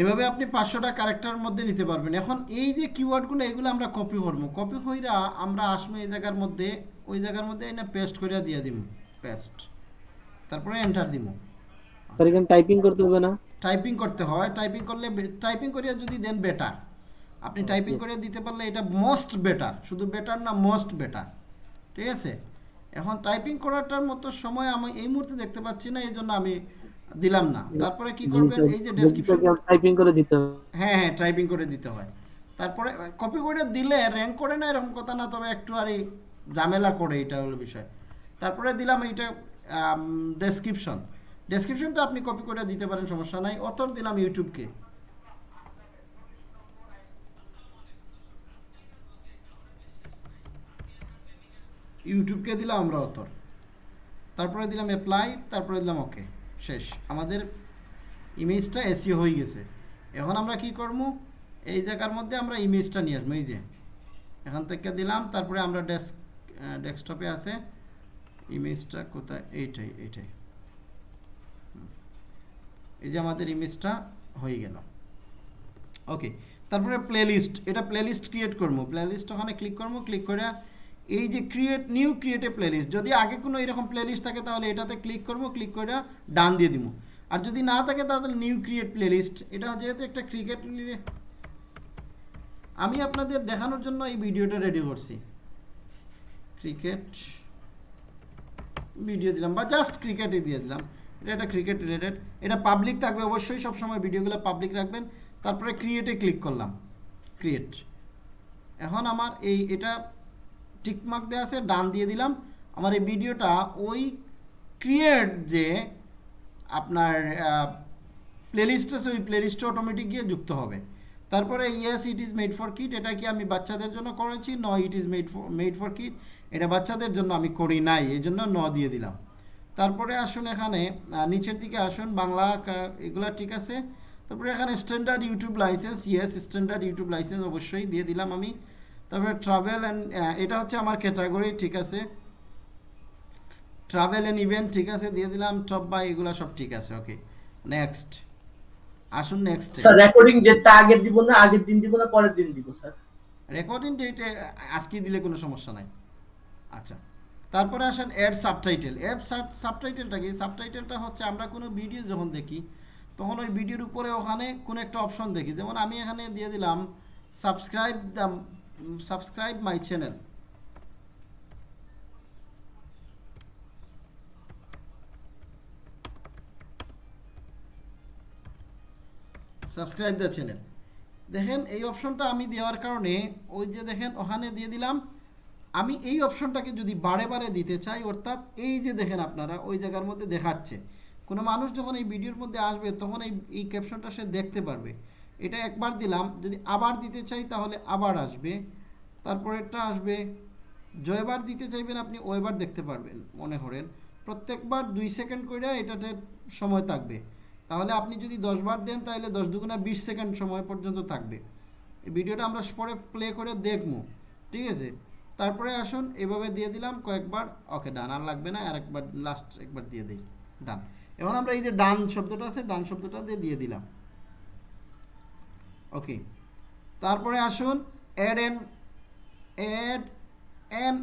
এভাবে আপনি পাঁচশোটা ক্যারেক্টারের মধ্যে নিতে পারবেন। এখন এই যে কিওয়ার্ডগুলো এগুলো আমরা কপি করব। কপি কইরা আমরা আসব এই জায়গার মধ্যে ওই জায়গার মধ্যে এনে পেস্ট কইরা দিয়ে দিব পেস্ট তারপরে এন্টার দিব স্যার এখানে টাইপিং করতে হবে না? টাইপিং করতে হয়। টাইপিং করলে টাইপিং করিয়া যদি দেন বেটার আপনি টাইপিং করে দিতে পারলে এটা মোস্ট বেটার শুধু বেটার না মোস্ট বেটার ঠিক আছে? এখন টাইপিং করাটার মতো সময় আমি এই মুহূর্তে দেখতে পাচ্ছি না এই জন্য আমি দিলাম না। তারপরে কি করবেন? এই যে ডেসক্রিপশন টাইপিং করে দিতে হবে। হ্যাঁ হ্যাঁ টাইপিং করে দিতে হয়। তারপরে কপি করে দিলে র্যাঙ্ক করে না এরকম কথা না তবে একটু আর ঝামেলা করে এটা হলো বিষয়। তারপরে দিলাম এইটা ডেসক্রিপশন ডেসক্রিপশনটা আপনি কপি করে দিতে পারেন সমস্যা নাই। অতর দিলাম ইউটিউবকে ইউটিউবকে দিলাম আমরা অতর। তারপরে দিলাম অ্যাপ্লাই তারপরে দিলাম ওকে শেষ। আমাদের ইমেজটা এসিও হয়ে গেছে। এখন আমরা কি করব? এই জায়গার মধ্যে আমরা ইমেজটা নিয়ে আসব, এই যে। এখান থেকে দিলাম, তারপরে আমরা ডেস্ক ডেস্কটপে আছে। ইমেজটা কোথায়? এইটাই এইটাই। এই যে আমাদের ইমেজটা হয়ে গেল। ওকে তারপরে প্লেলিস্ট এটা প্লেলিস্ট ক্রিয়েট করব। প্লেলিস্ট ওখানে ক্লিক করব। ক্লিক করে এই যে ক্রিয়েট নিউ ক্রিয়েট প্লেলিস্ট যদি আগে কোনো এরকম প্লেলিস্ট থাকে, তাহলে এটাতে ক্লিক করব ক্লিক করে ডান দিয়ে দিব। আর যদি না থাকে, তাহলে নিউ ক্রিয়েট প্লেলিস্ট এটা যেহেতু একটা ক্রিকেট আমি আপনাদের দেখানোর জন্য এই ভিডিওটা রেডি করছি। ক্রিকেট ভিডিও দিলাম, বা জাস্ট ক্রিকেটই দিয়ে দিলাম। এটা একটা ক্রিকেট রিলেটেড এটা পাবলিক থাকবে অবশ্যই, সবসময় ভিডিওগুলো পাবলিক রাখবেন। তারপরে ক্রিয়েটে ক্লিক করলাম ক্রিয়েট এখন আমার এই, এটা টিকমার্ক দেওয়া আছে, ডান দিয়ে দিলাম। আমার এই ভিডিওটা ওই ক্রিয়েট যে আপনার প্লেলিস্ট আছে, ওই প্লেলিস্টে অটোমেটিক গিয়ে যুক্ত হবে। তারপরে yes it is made for kids এটা কি আমি বাচ্চাদের জন্য করেছি? No it is made for made for kids এটা বাচ্চাদের জন্য আমি করি নাই, এই জন্য ন দিয়ে দিলাম। তারপরে আসুন এখানে নিচের দিকে আসুন, বাংলা এগুলা ঠিক আছে। তারপরে এখানে standard YouTube licence yes standard YouTube licence অবশ্যই দিয়ে দিলাম আমি। তারপরে ট্রাভেল অ্যান্ড এটা হচ্ছে আমার ক্যাটাগরি ঠিক আছে? ট্রাভেল অ্যান্ড ইভেন্ট ঠিক আছে? দিয়ে দিলাম টপ বাই এগুলো সব ঠিক আছে ওকে নেক্সট আসুন নেক্সট স্যার রেকর্ডিং ডেটটা আগের দিব না আগের দিন দিব না পরের দিন দিব স্যার রেকর্ডিং ডেটে আজকে দিলে কোনো সমস্যা নাই। আচ্ছা। তারপরে আসেন অ্যাড সাবটাইটেল অ্যাড সাবটাইটেলটা কি? সাবটাইটেলটা হচ্ছে আমরা কোনো ভিডিও যখন দেখি তখন ওই ভিডিওর উপরে ওখানে কোনো একটা অপশন দেখি। যেমন আমি এখানে দিয়ে দিলাম subscribe the subscribe my channel subscribe the channel দেখেন, এই অপশনটা আমি দেওয়ার কারণে ওই যে দেখেন, ওখানে দিয়ে দিলাম। আমি এই অপশনটাকে যদি বারে বারে দিতে চাই, অর্থাৎ এই যে দেখেন আপনারা, ওই জায়গার মধ্যে দেখাচ্ছে। কোনো মানুষ যখন এই ভিডিওর মধ্যে আসবে, তখন এই এই ক্যাপশনটা সে দেখতে পারবে। এটা একবার দিলাম, যদি আবার দিতে চাই তাহলে আবার আসবে। তারপরেরটা আসবে, জয়বার দিতে চাইবেন আপনি ওয়েবার দেখতে পারবেন, মনে করেন। প্রত্যেকবার দুই সেকেন্ড করে এটাতে সময় থাকবে। তাহলে আপনি যদি দশবার দেন, তাহলে দশ দুগুণা বিশ সেকেন্ড সময় পর্যন্ত থাকবে। এই ভিডিওটা আমরা পরে প্লে করে দেখব, ঠিক আছে? তারপরে আসুন, এভাবে দিয়ে দিলাম, কয়েকবার, ওকে, ডান, আর লাগবে না আর একবার লাস্ট একবার দিয়ে দিই, ডান। এখন আমরা এই যে ডান শব্দটা আছে, ডান শব্দটা দিয়ে দিয়ে দিলাম। ওকে তারপরে আসুন add an add an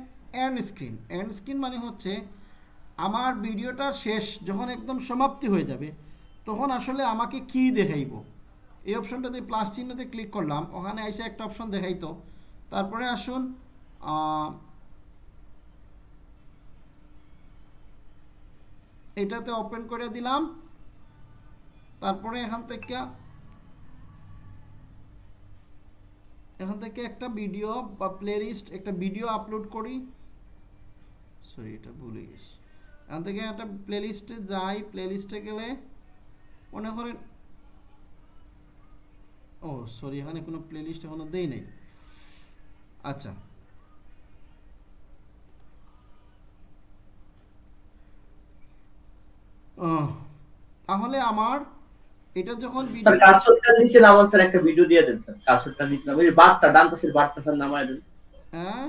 end screen end screen মানে হচ্ছে আমার ভিডিওটা শেষ, যখন একদম সমাপ্তি হয়ে যাবে, তখন আসলে আমাকে কি দেখাইব? এই অপশনটাতে প্লাস চিহ্নতে ক্লিক করলাম, ওখানে এসে একটা অপশন দেখাইতো। তারপরে আসুন এটাতে ওপেন করে দিলাম। তারপরে এখান থেকে এখান থেকে একটা ভিডিও বা প্লেলিস্ট একটা ভিডিও আপলোড করি। সরি এটা ভুলে গেছি। এখান থেকে একটা প্লেলিস্টে যাই। প্লেলিস্টে গেলে মনে করেন, ও সরি এখানে কোনো প্লেলিস্ট এখনও দেই নাই। আচ্ছা। তাহলে আমার এটা যখন কার্সরটার নিচে নামান স্যার একটা ভিডিও দিয়ে দেন স্যার কার্সরটার নিচে নামান। ওই যে ডান পাশের বারটা স্যার নামায় দেন। হ্যাঁ?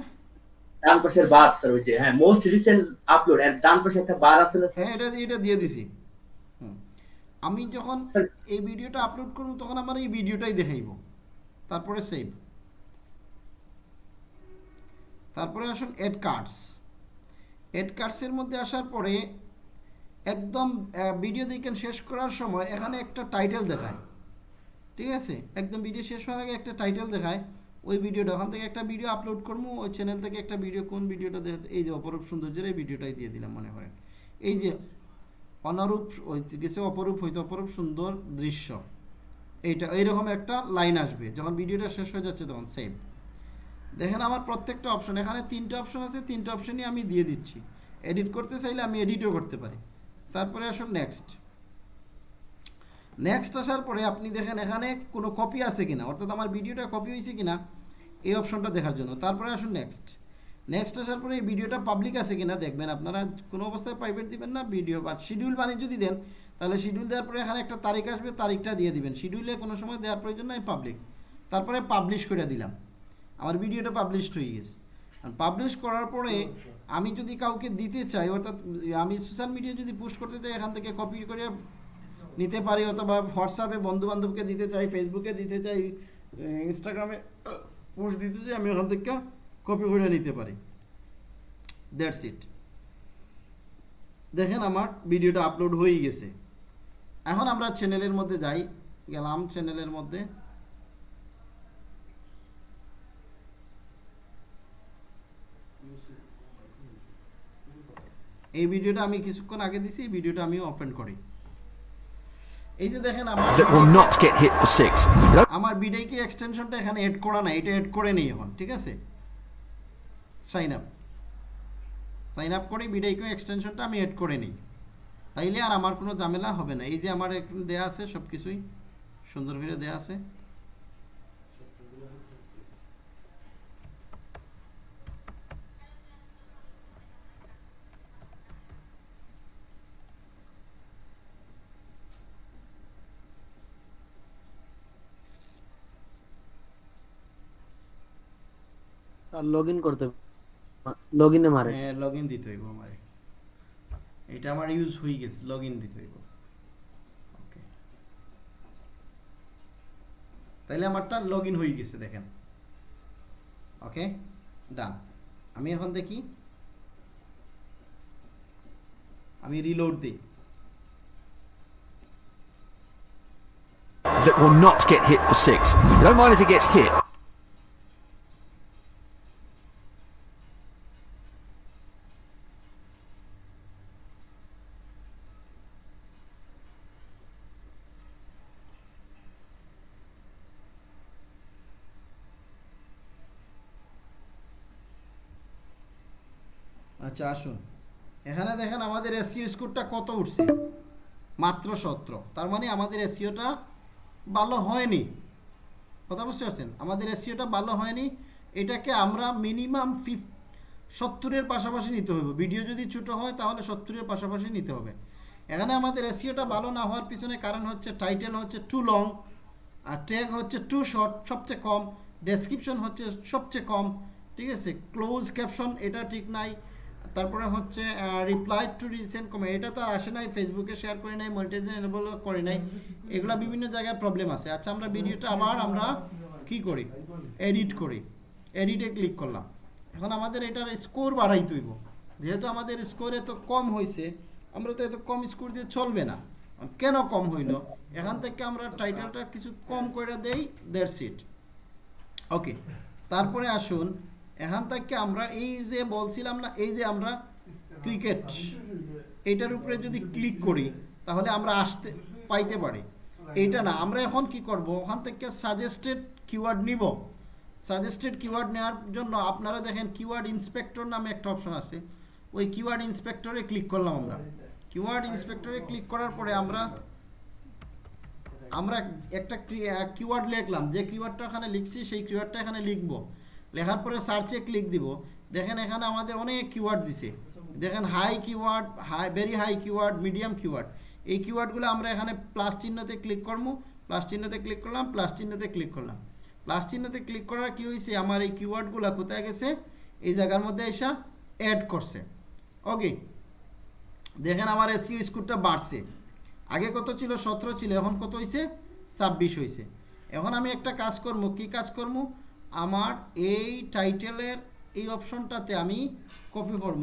ডান পাশের বার স্যার ওই যে হ্যাঁ মোস্ট রিসেন্ট আপলোড এর ডান পাশে একটা বার আছে না হ্যাঁ এটা এটা দিয়ে দিছি। আমি যখন এই ভিডিওটা আপলোড করব তখন আমার এই ভিডিওটাই দেখাইব। তারপরে সেভ তারপরে আসুন এড কার্ডস এড কার্ডসের মধ্যে আসার পরে একদম ভিডিও দেখেন শেষ করার সময় এখানে একটা টাইটেল দেখায়। ঠিক আছে? একদম ভিডিও শেষ হওয়ার আগে একটা টাইটেল দেখায়। ওই ভিডিওটা ওখান থেকে একটা ভিডিও আপলোড করব ওই চ্যানেল থেকে একটা ভিডিও কোন ভিডিওটা এই যে অপরূপ সৌন্দর্যের এই ভিডিওটাই দিয়ে দিলাম মনে করেন। এই যে অনারূপ গেছে অপরূপ, হইতে অপরূপ সুন্দর দৃশ্য। এইটা, এইরকম একটা লাইন আসবে। যখন ভিডিওটা শেষ হয়ে যাচ্ছে তখন সেম দেখেন আমার প্রত্যেকটা অপশন এখানে তিনটা অপশন আছে, তিনটা অপশনই আমি দিয়ে দিচ্ছি। এডিট করতে চাইলে আমি এডিটও করতে পারি। তারপরে আসুন নেক্সট নেক্সট আসার পরে আপনি দেখেন এখানে কোনো কপি আছে কিনা, অর্থাৎ আমার ভিডিওটা কপি হয়েছে কিনা, এই অপশনটা দেখার জন্য। তারপরে আসুন নেক্সট নেক্সট আসার পরে এই ভিডিওটা পাবলিক আছে কিনা দেখবেন, আপনারা কোনো অবস্থায় প্রাইভেট দিবেন না ভিডিও বা শিডিউল বানিয়ে যদি দেন, তাহলে শিডিউল দেওয়ার পরে এখানে একটা তারিখ আসবে, তারিখটা দিয়ে দিবেন। শিডিউলে কোনো সময় দেওয়ার প্রয়োজন নাই পাবলিক তারপরে পাবলিশ করে দিলাম। আমার ভিডিওটা পাবলিশড হয়ে গেছে। পাবলিশ করার পরে আমি যদি কাউকে দিতে চাই, অর্থাৎ আমি সোশ্যাল মিডিয়া যদি পোস্ট করতে চাই, এখান থেকে কপি করে নিতে পারি, অথবা হোয়াটসঅ্যাপে বন্ধু বান্ধবকে দিতে চাই ফেসবুকে দিতে চাই ইনস্টাগ্রামে পোস্ট দিতে চাই, আমি ওখান থেকে কপি করে নিতে পারি। দ্যাটস ইট দেখেন আমার ভিডিওটা আপলোড হয়ে গেছে। এখন আমরা চ্যানেলের মধ্যে যাই, গেলাম চ্যানেলের মধ্যে। এই ভিডিওটা আমি কিছুক্ষণ আগে দিছি এই ভিডিওটা আমি ওপেন করি। এই যে দেখেন আমার. আমার বিডাইকে এক্সটেনশনটা এখানে এড করা না এটা এড করে নেই এখন ঠিক আছে? সাইন আপ সাইন আপ করে বিডাইকে এক্সটেনশনটা আমি এড করে নিই। তাইলে আর আমার কোনো ঝামেলা হবে না। এই যে আমার দেয়া আছে সব কিছুই সুন্দর করে দেয়া আছে। আর লগ ইন করতে লগ ইনে মারে। হ্যাঁ লগ ইন দিতে হইব আমার। এটা আমার ইউজ হয়ে গেছে লগ ইন দিতে হইব। ওকে তাইলে আমারটা লগ ইন হয়ে গেছে দেখেন। ওকে ডান আমি এখন দেখি। আমি রিলোড দিই। That will not get hit for six. Don't mind if it gets hit. আচ্ছা আসুন। এখানে দেখেন আমাদের এসিও স্কোরটা কত উঠছে? মাত্র সতেরো। তার মানে আমাদের এসিওটা ভালো হয়নি। কথা বুঝতে পারছেন? আমাদের এসিওটা ভালো হয়নি। এটাকে আমরা মিনিমাম ফিফ সত্তরের পাশাপাশি নিতে হবে। ভিডিও যদি ছোটো হয়, তাহলে সত্তরের পাশাপাশি নিতে হবে। এখানে আমাদের এসিওটা ভালো না হওয়ার পিছনে কারণ হচ্ছে টাইটেল হচ্ছে টু লং আর ট্যাগ হচ্ছে টু শর্ট সবচেয়ে কম। ডেসক্রিপশন হচ্ছে সবচেয়ে কম। ঠিক আছে? ক্লোজ ক্যাপশন এটা ঠিক নাই। তারপরে হচ্ছে রিপ্লাই টু রিসেন্ট কমে এটা তো আর আসে নাই ফেসবুকে শেয়ার করে নাই মনিটাইজেশন এনেবল করে নাই, এগুলা বিভিন্ন জায়গায় প্রবলেম আছে। আচ্ছা আমরা ভিডিওটা আবার আমরা কি করি? এডিট করি। এডিটে ক্লিক করলাম। এখন আমাদের এটার স্কোর বাড়াই তুইব যেহেতু আমাদের স্কোর এত কম হয়েছে আমরা তো এত কম স্কোর দিয়ে চলবে না। কেন কম হইল? এখান থেকে আমরা টাইটেলটা কিছু কম করে দেই দেড় সিট ওকে তারপরে আসুন এখান থেকে আমরা এই যে বলছিলাম না, এই যে আমরা ক্রিকেট এইটার উপরে যদি ক্লিক করি, তাহলে আমরা আসতে, পাইতে পারি। এইটা না, আমরা এখন কি করব? ওখান থেকে সাজেস্টেড কিওয়ার্ড নিব। সাজেস্টেড কিওয়ার্ড নেওয়ার জন্য আপনারা দেখেন কিওয়ার্ড ইন্সপেক্টর নামে একটা অপশন আছে। ওই কিওয়ার্ড ইন্সপেক্টরে ক্লিক করলাম আমরা। কিওয়ার্ড ইন্সপেক্টরে ক্লিক করার পরে আমরা আমরা একটা কিওয়ার্ড লিখলাম। যে কিওয়ার্ডটা এখানে লিখছি, সেই কিওয়ার্ডটা এখানে লিখব। লেখার পরে সার্চে ক্লিক দিব। দেখেন এখানে আমাদের অনেক কিওয়ার্ড দিছে। দেখেন high keyword high very high keyword medium keyword এই কিওয়ার্ডগুলো আমরা এখানে প্লাস চিহ্নতে ক্লিক করব। প্লাস চিহ্নতে ক্লিক করলাম প্লাস চিহ্নতে ক্লিক করলাম। প্লাস চিহ্নতে ক্লিক করার কী হয়েছে আমার এই কিওয়ার্ডগুলো কোথায় গেছে? এই জায়গার মধ্যে এসে অ্যাড করছে। ওকে দেখেন আমার এসিও স্কোরটা বাড়ছে। আগে কত ছিল? সতেরো ছিল। এখন কত হয়েছে ছাব্বিশ হয়েছে এখন আমি একটা কাজ করব। কি কাজ করব? আমার এই টাইটেলের এই অপশনটাতে আমি কপি করব।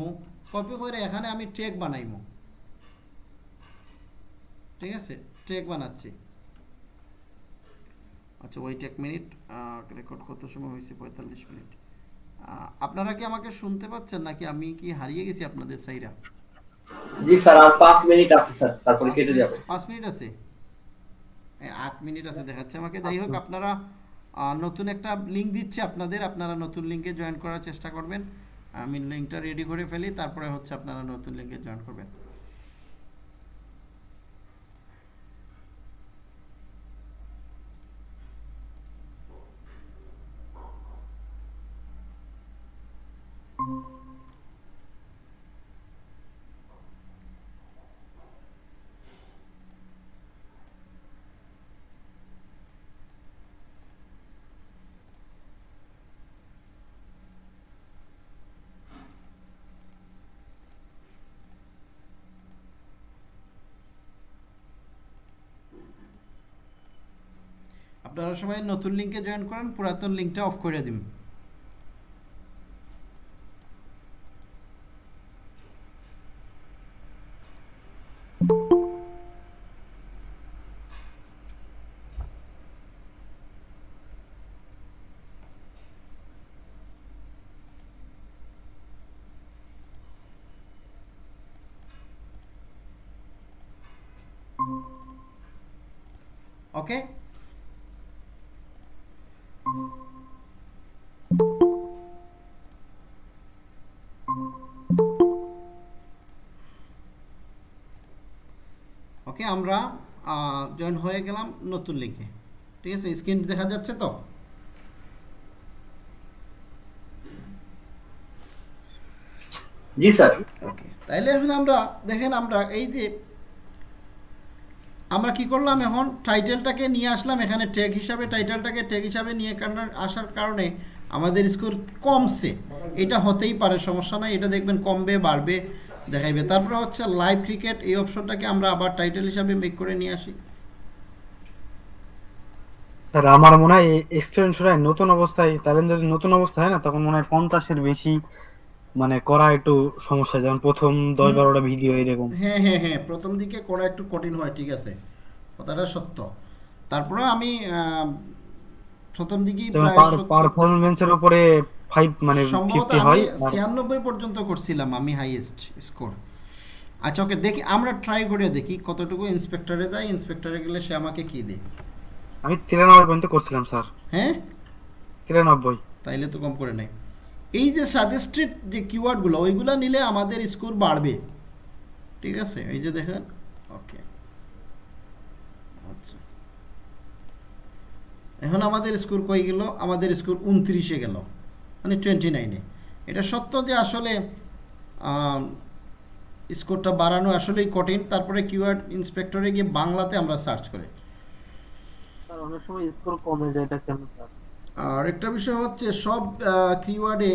কপি করে এখানে আমি ট্রেক বানাইবো। ঠিক আছে? ট্রেক বানাচ্ছি। আচ্ছা ওয়েট এক মিনিট রেকর্ড কত সময় হয়েছে? পঁয়তাল্লিশ মিনিট আপনারা কি আমাকে শুনতে পাচ্ছেন নাকি আমি কি হারিয়ে গেছি আপনাদের সাইরা? জি স্যার আর পাঁচ মিনিট আছে স্যার তারপরে কেটে যাবে। পাঁচ মিনিট আছে? এ, আট মিনিট আছে দেখাচ্ছে আমাকে। যাই হোক আপনারা নতুন একটা লিঙ্ক দিচ্ছি আপনাদের, আপনারা নতুন লিঙ্কে জয়েন করার চেষ্টা করবেন। আমি লিঙ্কটা রেডি করে ফেলি, তারপরে হচ্ছে আপনারা নতুন লিঙ্কে জয়েন করবেন। আপনারা সবাই নতুন লিঙ্কে জয়েন করেন পুরাতন লিঙ্কটা অফ করে দিন। ওকে ওকে আমরা জয়েন হয়ে গেলাম নতুন লিঙ্কে ঠিক আছে? স্ক্রিন দেখা যাচ্ছে তো? জি স্যার। ওকে তাইলে এখন আমরা দেখেন আমরা এই যে আমরা কি করলাম এখন? টাইটেলটাকে নিয়ে আসলাম এখানে ট্যাগ হিসাবে। টাইটেলটাকে ট্যাগ হিসাবে নিয়ে আসার কারণে আমাদের স্কোর কমছে। এটা হতেই পারে সমস্যা নাই। এটা দেখবেন কমবে বাড়বে দেখাইবে। তারপরে হচ্ছে লাইভ ক্রিকেট এই অপশনটাকে আমরা আবার টাইটেল হিসাবে মেক করে নিয়ে আসি। স্যার আমার মনে হয় এক্সটেনশন নতুন অবস্থায় তাহলে যদি নতুন অবস্থা হয় না তখন মনে হয় পঞ্চাশের বেশি মানে করা একটু সমস্যা। যেমন প্রথম দশ বারোটা ভিডিও এরকম। হ্যাঁ হ্যাঁ হ্যাঁ। প্রথম দিকে করা একটু কঠিন হয় ঠিক আছে। কথাটা সত্য। তারপরে আমি প্রথম দিকেই যেমন প্রায় পারফরমেন্সের উপরে ফাইভ মানে সম্ভবত ফিফটি আমি হয় আর ছিয়ানব্বই পর্যন্ত করছিলাম আমি হাইয়েস্ট স্কোর আচ্ছা ওকে দেখি আমরা ট্রাই করে দেখি কতটুকু ইন্সপেক্টরে যাই ইন্সপেক্টরে গেলে সে আমাকে কি দেয়। আমি তিরানব্বই পর্যন্ত করছিলাম স্যার। হ্যাঁ? তিরানব্বই। তাইলে তো কম করে নেই। এই যে সাজেস্টেড যে কিওয়ার্ডগুলো ওইগুলো নিলে আমাদের স্কোর বাড়বে। ঠিক আছে? এই যে দেখেন ওকে আচ্ছা এখন আমাদের স্কোর কই গেল? আমাদের স্কোর উনত্রিশে গেল মানে টোয়েন্টি নাইনে এটা সত্য যে আসলে স্কোরটা বাড়ানো আসলেই কঠিন। তারপরে কিওয়ার্ড ইন্সপেক্টরে গিয়ে বাংলাতে আমরা সার্চ করে। অনেক সময় স্কোর কমে যায় এটা কেন স্যার? আর একটা বিষয় হচ্ছে সব কিওয়ার্ডে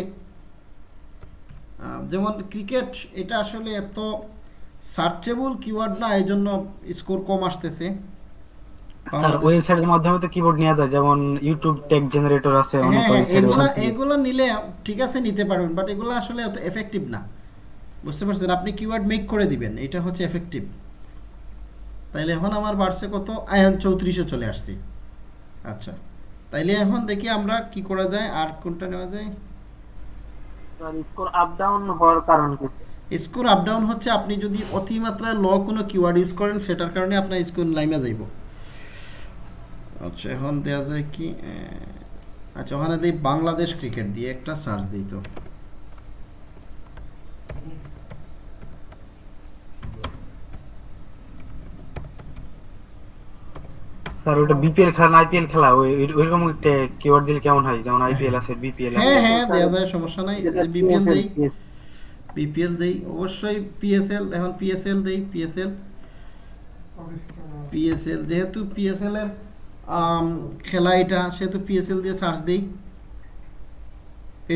যেমন ক্রিকেট এটা আসলে এত সার্চেবল কিওয়ার্ড না এই জন্য স্কোর কম আসতেছে। স্যার ওয়েবসাইটের মাধ্যমে তো কিবোর্ড নেওয়া যায় যেমন ইউটিউব ট্যাগ জেনারেটর আছে অনেক ওয়েবসাইট এগুলা এগুলো নিলে ঠিক আছে নিতে পারবেন বাট এগুলো আসলে অত এফেক্টিভ না। বুঝতে পারছেন? আপনি কিওয়ার্ড মেক করে দিবেন এটা হচ্ছে এফেক্টিভ তাইলে এখন আমার বাড়ছে কত? আয়ান চৌত্রিশে চলে আসছি। আচ্ছা তাইলে এখন দেখি আমরা কি করা যায় আর কোনটা নেওয়া যায়? স্কোর আপ ডাউন হওয়ার কারণ কি? স্কোর আপ ডাউন হচ্ছে আপনি যদি অতিমাত্রায় ল কোনো কিওয়ার্ড ইউজ করেন সেটার কারণে আপনার স্কোর লাইমে যাইব। আচ্ছা এখন দেওয়া যায় কি আচ্ছা ওখানে দিই বাংলাদেশ ক্রিকেট দিয়ে একটা সার্চ দিই তো। স্যার ওটা বিপিএল খেলা আইপিএল খেলা ওই ওইরকম একটা কিওয়ার্ড দিলে কেমন হয়? যেমন আইপিএল আছে বিপিএল হ্যাঁ হ্যাঁ যায় সমস্যা নাই। বিপিএল দেই। বিপিএল দেই। অবশ্যই পিএসএল এখন পিএসএল দেই পিএসএল পিএসএল যেহেতু পিএসএল এর খেলা এটা সেহেতু পিএসএল দিয়ে সার্চ দেই।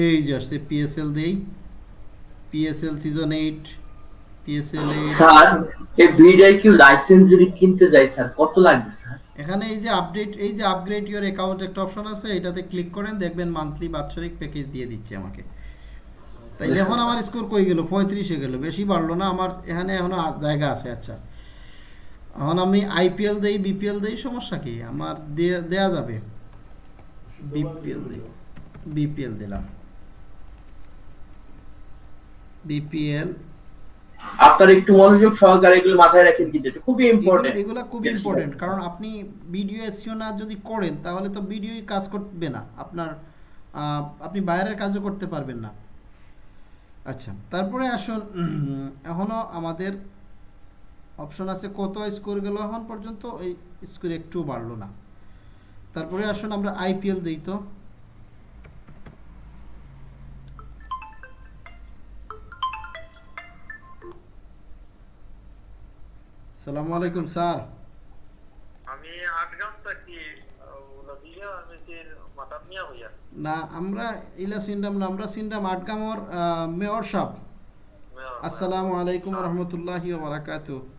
এই যে আসছে পিএসএল দেই। PSL season eight PSL sir এই দুইটাই কি লাইসেন্স যদি কিনতে যাই স্যার কত লাগবে স্যার? এখানে এই যে আপডেট এই যে আপগ্রেড ইওর অ্যাকাউন্ট একটা অপশন আছে এটাতে ক্লিক করেন দেখবেন মান্থলি বাৎসরিক প্যাকেজ দিয়ে দিচ্ছে আমাকে। তাইলে এখন আমার স্কোর কই গেল? পঁয়ত্রিশে গেল। বেশি বাড়লো না আমার এখানে এখনও জায়গা আছে আচ্ছা। এখন আমি আইপিএল দেই বিপিএল দেই সমস্যা কি? আমার দেয়া- যাবে। বিপিএল দেই। বিপিএল দিলাম। বিপিএল আপনার একটু মনোযোগ সহকারে এগুলো মাথায় রাখেন কিন্তু এটা খুবই ইম্পর্টেন্ট এগুলো খুব Yes, ইম্পর্টেন্ট কারণ আপনি ভিডিও এসিও না যদি করেন তাহলে তো ভিডিওই কাজ করবে না। আপনার আপনি বাইরের কাজও করতে পারবেন না। আচ্ছা তারপরে আসুন এখনও আমাদের অপশন আছে কত স্কোর গেল এখন পর্যন্ত এই স্কোর একটু বাড়লো না। তারপরে আসুন আমরা আইপিএল দিই তো। সালামু আলাইকুম স্যার। আমি আটগাম থাকি না আমরা ইলা সিন্ডাম না আমরা সিন্ডাম আটগামর মেয়র সাহেব। আসসালামু আলাইকুম রহমতুল্লাহি বারাকাত আর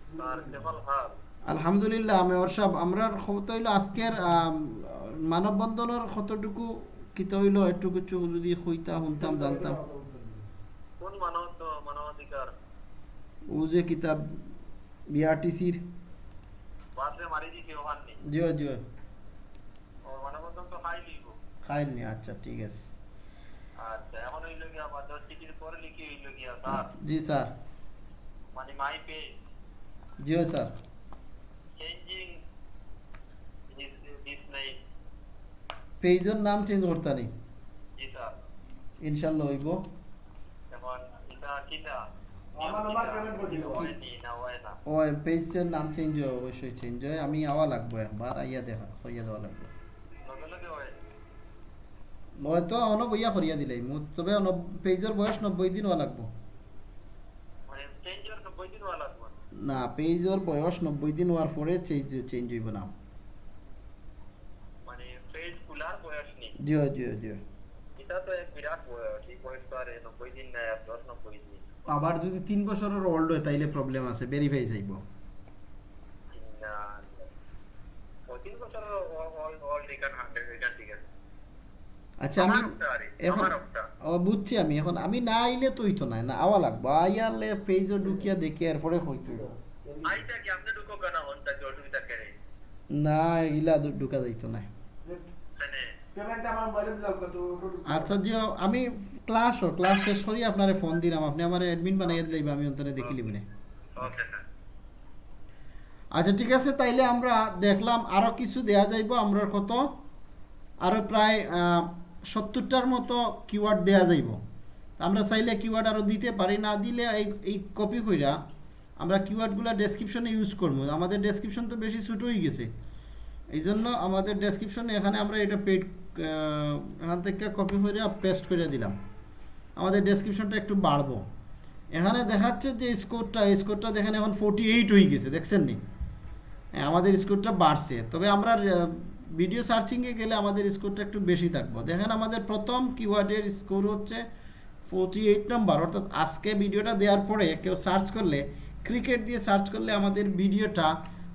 আলহামদুলিল্লাহ মেয়র সাহেব আমরা খবর হইল আজকের আম, মানববন্ধনের কতটুকু কিত হইল একটু কিছু যদি হইতা শুনতাম জানতাম। কোন মানব মানবাধিকার? ও যে কিতাব বিআরটিসির। জিও জিও লিখব খাইলনি আচ্ছা ঠিক আছে। আচ্ছা জি স্যার। মানে my page sir changing this নাই পেজের নাম চেঞ্জ করতে নেই জি স্যার ইনশাল্লাহ হইব এখন এটা কিটা আমার আমার payment করে দিবো। হয়নি না হয় না ও পেজের নাম চেঞ্জ হয় অবশ্যই চেঞ্জ হয় আমি আওয়া লাগবো একবার আইয়া দেখা করিয়া দেওয়া লাগবে লগে লগে হয় নয় তো অন বইয়া করিয়া দিলাই মু তবে পেজের বয়স নব্বই দিন হওয়া লাগবো মানে নব্বই দিন হওয়া লাগবে না পেজের বয়স নব্বই দিন হওয়ার পরে চেঞ্জ চেঞ্জ হইব না। মানে পেজ খোলার বয়স নেই। জিও জিও জিও এটা তো এক বিরাট বয়স এই বয়স তো আর নব্বই দিন নাই আর দশ নব্বই দিন। আবার যদি তিন বছরের ওল্ড হয় তাইলে প্রবলেম আছে ভেরিফাই যাইব না পঁচিশ বছর অল এখান হান্ড্রেড এখান ঠিক আছে আচ্ছা আমি আমার এখন ও বুঝছি আমি। এখন আমি না আইলে তুই তো নাই না আওয়া লাগবো। আইয়ালে পেজও ঢুকিয়া দেখে এরপরে হইতো আইটা কি আপনি ঢুকো কেন? হন তাকে অসুবিধা করে না এগুলা ঢুকা যাইতো না। মানে পেমেন্ট আমার মোবাইলে দিলাম কত আচ্ছা জিও আমি ক্লাস ও ক্লাস শেষ করি আপনারে ফোন দিলাম। আপনি আমার অ্যাডমিন বানাইয়া দিলাইবা আমি অন্তরে দেখি লিবনে। Okay sir. আচ্ছা ঠিক আছে তাইলে আমরা দেখলাম আরও কিছু দেয়া যাইব আমরা কত? আরও প্রায় সত্তরটার মতো কিওয়ার্ড দেয়া যাইব। আমরা চাইলে কিওয়ার্ড আরও দিতে পারি না দিলে এই এই কপি কইরা আমরা কিওয়ার্ডগুলো ডেসক্রিপশনে ইউজ করব। আমাদের ডেসক্রিপশন তো বেশি ছোট হয়ে গেছে। এই জন্য আমাদের ডেসক্রিপশনে এখানে আমরা এটা পেড এখান থেকে কপি করে পেস্ট করে দিলাম। আমাদের ডেসক্রিপশনটা একটু বাড়বো। এখানে দেখাচ্ছে যে স্কোরটা স্কোরটা দেখেন এখন ফোর্টি এইট হয়ে গেছে দেখছেন নি? হ্যাঁ, আমাদের স্কোরটা বাড়ছে। তবে আমরা ভিডিও সার্চিংয়ে গেলে আমাদের স্কোরটা একটু বেশি থাকব। দেখেন আমাদের প্রথম কিওয়ার্ডের স্কোর হচ্ছে ফোর্টি এইট নাম্বার অর্থাৎ আজকে ভিডিওটা দেওয়ার পরে কেউ সার্চ করলে ক্রিকেট দিয়ে সার্চ করলে আমাদের ভিডিওটা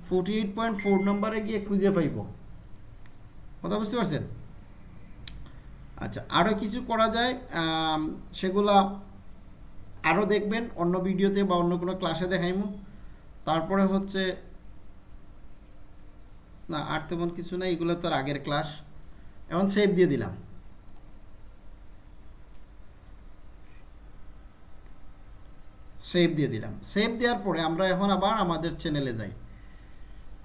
ফোর্টি এইট পয়েন্ট ফোর নম্বরে গিয়ে খুঁজে পাইব। কথা বুঝতে পারছেন? আচ্ছা আরও কিছু করা যায় সেগুলা আরও দেখবেন, অন্য ভিডিওতে বা অন্য কোনো ক্লাসে দেখাইমু। তারপরে হচ্ছে না, আর তেমন কিছু না এগুলো তো আগের ক্লাস এখন সেভ দিয়ে দিলাম। সেভ দিয়ে দিলাম। সেভ দেওয়ার পরে আমরা এখন আবার আমাদের চ্যানেলে যাই।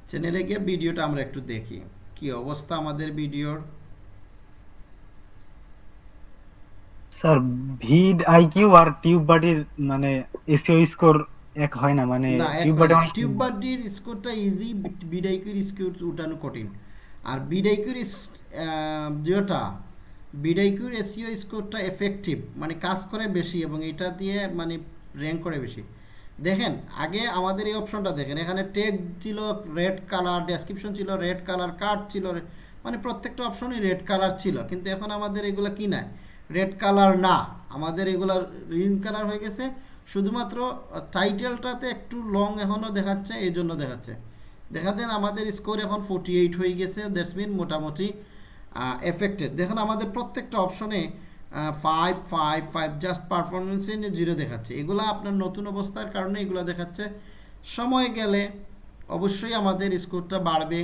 চ্যানেলে গিয়ে ভিডিওটা আমরা একটু দেখি। কি অবস্থা আমাদের ভিডিওর? স্যার, ভিড, আইকিউ আর টিউব বাডির মানে এসিও স্কোর এক হয় না মানে টিউব বাডির স্কোরটা ইজি বিডাইকুর স্কোর উঠানো কঠিন। আর বিডাইকুর যেটা বিডাইকুর এসিও স্কোরটা এফেক্টিভ মানে কাজ করে বেশি এবং এটা দিয়ে মানে র্যাঙ্ক করে বেশি। দেখেন আগে আমাদের এই অপশনটা দেখেন এখানে টেগ ছিল রেড কালার ডেসক্রিপশন ছিল রেড কালার কার্ড ছিল মানে প্রত্যেকটা অপশনই রেড কালার ছিল কিন্তু এখন আমাদের এগুলো কি নাই? রেড কালার না। আমাদের এগুলা গ্রিন কালার হয়ে গেছে শুধুমাত্র টাইটেলটাতে একটু লং এখনও দেখাচ্ছে, এই জন্য দেখাচ্ছে। দেখা দেন আমাদের স্কোর এখন ফোর্টি এইট হয়ে গেছে দ্যাটস মিন মোটামুটি এফেক্টেড দেখুন আমাদের প্রত্যেকটা অপশনে ফাইভ ফাইভ ফাইভ জাস্ট পারফরমেন্সে জিরো দেখাচ্ছে। এগুলো আপনার নতুন অবস্থার কারণে এগুলো দেখাচ্ছে। সময় গেলে অবশ্যই আমাদের স্কোরটা বাড়বে,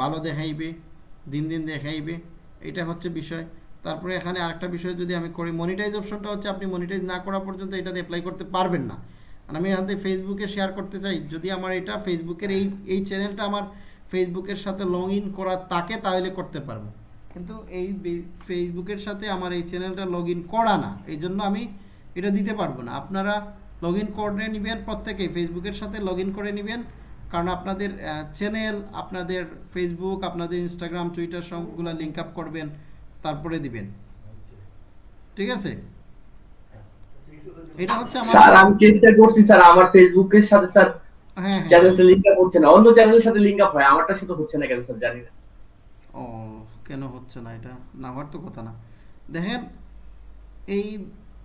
ভালো দেখাইবে, দিন দিন দেখাইবে, এটা হচ্ছে বিষয়। তারপরে এখানে আরেকটা বিষয়, যদি আমি করি মনিটাইজ অপশনটা হচ্ছে আপনি মনিটাইজ না করা পর্যন্ত এটাতে অ্যাপ্লাই করতে পারবেন না। আর আমি এখান থেকে ফেসবুকে শেয়ার করতে চাই। যদি আমার এটা ফেসবুকের এই এই চ্যানেলটা আমার ফেসবুকের সাথে লগ ইন করা তাকে তাহলে করতে পারব। কিন্তু এই ফেসবুকের সাথে আমার এই চ্যানেলটা লগ ইন করা না, এই জন্য আমি এটা দিতে পারব না। আপনারা লগ ইন করে নেবেন প্রত্যেকেই ফেসবুকের সাথে লগ ইন করে নেবেন। কারণ আপনাদের চ্যানেল আপনাদের ফেসবুক আপনাদের ইনস্টাগ্রাম টুইটার সবগুলো লিঙ্ক আপ করবেন। তারপরে দিবেন। ঠিক আছে? এটা হচ্ছে আমার স্যার আমি চেষ্টা করছি স্যার আমার ফেসবুকের সাথে স্যার হ্যাঁ হ্যাঁ। চ্যানেলটা লিংক আপ হচ্ছে না। অন্য চ্যানেলের সাথে লিংক আপ হয় আমারটার সাথে হচ্ছে না কেন স্যার জানি না। ও কেন হচ্ছে না এটা? না হওয়ার তো কথা না। দেখেন এই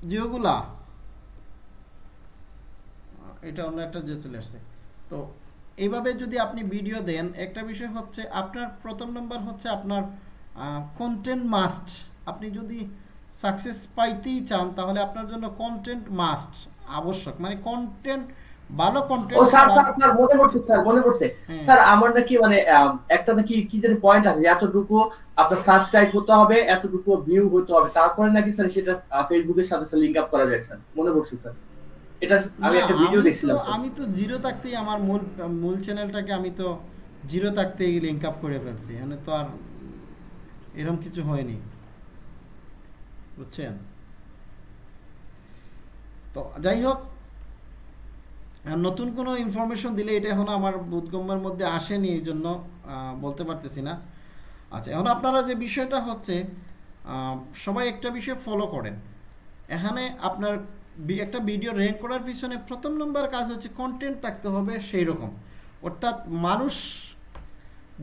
জিওগুলা এটা অন্য একটা যে চলে আসছে। তো এইভাবে যদি আপনি ভিডিও দেন একটা বিষয় হচ্ছে আপনার প্রথম নম্বর হচ্ছে আপনার কন্টেন্ট মাস্ট আপনি যদি সাকসেস পাইতেই চান তাহলে আপনার জন্য কন্টেন্ট মাস্ট আবশ্যক। মানে কন্টেন্ট ভালো ও কন্টেন্ট স্যার স্যার স্যার মনে পড়ছে স্যার মনে পড়ছে। হ্যাঁ। স্যার আমার নাকি মানে একটা নাকি কি যেন পয়েন্ট আছে এতটুকু আপনার সাবস্ক্রাইব হতে হবে এতটুকু ভিউ হতে হবে। তারপরে নাকি স্যার সেটা ফেসবুকের সাথে স্যার লিংক আপ করা যায় স্যার। মনে পড়ছে স্যার। এটা আমি একটা ভিডিও তো- দেখছিলাম। আমি তো জিরো থাকতেই আমার মূল মূল চ্যানেলটাকে আমি তো জিরো থাকতেই লিঙ্ক আপ করে ফেলছি। মানে তো আর এরকম কিছু হয়নি। বুঝছেন? তো যাই হোক নতুন কোনো ইনফরমেশন দিলে এটা এখন আমার বোধগম্যের মধ্যে আসেনি, এই জন্য বলতে পারতেছি না। আচ্ছা এখন আপনারা যে বিষয়টা হচ্ছে সবাই একটা বিষয় ফলো করেন। এখানে আপনার একটা ভিডিও র্যাঙ্ক করার পিছনে প্রথম নম্বর কাজ হচ্ছে কন্টেন্ট থাকতে হবে সেই রকম অর্থাৎ মানুষ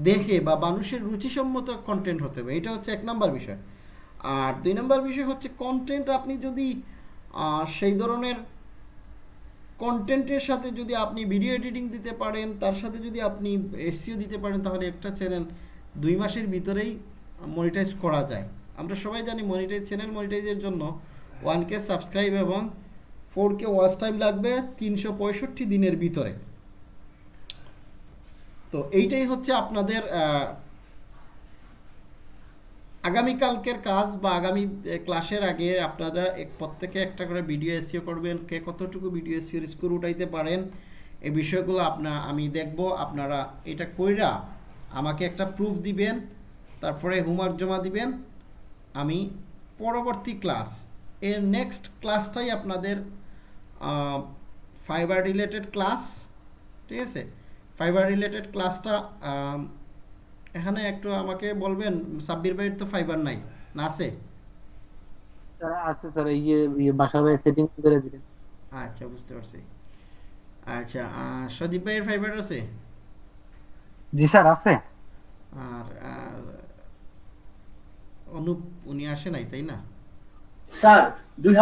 দেখে বা মানুষের রুচিসম্মত কন্টেন্ট হতে হবে, এটা হচ্ছে এক নম্বর বিষয়। আর দুই নম্বর বিষয় হচ্ছে কন্টেন্ট আপনি যদি সেই ধরনের কন্টেন্টের সাথে যদি আপনি ভিডিও এডিটিং দিতে পারেন, তার সাথে যদি আপনি এসিও দিতে পারেন, তাহলে একটা চ্যানেল দুই মাসের ভিতরেই মনিটাইজ করা যায়। আমরা সবাই জানি মনিটাইজ চ্যানেল মনিটাইজের জন্য ওয়ান কে সাবস্ক্রাইব এবং ফোর কে ওয়াচ টাইম লাগবে তিনশো পঁয়ষট্টি দিনের ভিতরে। তো এইটাই হচ্ছে আপনাদের আগামীকালকের কাজ বা আগামী ক্লাসের আগে আপনারা এক, প্রত্যেকে একটা করে ভিডিও এসিও করবেন, কে কতটুকু ভিডিও এসিওর স্কোর উঠাইতে পারেন, এই বিষয়গুলো আপনার আমি দেখব, আপনারা এটা কইরা আমাকে একটা প্রুফ দিবেন, তারপরে হোমওয়ার্ক জমা দিবেন, আমি পরবর্তী ক্লাস এর নেক্সট ক্লাসটাই আপনাদের ফাইবার রিলেটেড ক্লাস ঠিক আছে? ফাইবার রিলেটেড ক্লাসটা এখানে একটু আমাকে বলবেন সাব্বির ভাইয়ের তো ফাইবার নাই না আছে? আছে স্যার এই যে বাসা ভাই সেটিং করে দিলেন। আচ্ছা বুঝতে পারছি। আচ্ছা ভাইয়ের ফাইবার আছে? জি স্যার আছে। আর আর অনুপ উনি আসে নাই তাই না? স্যার দুই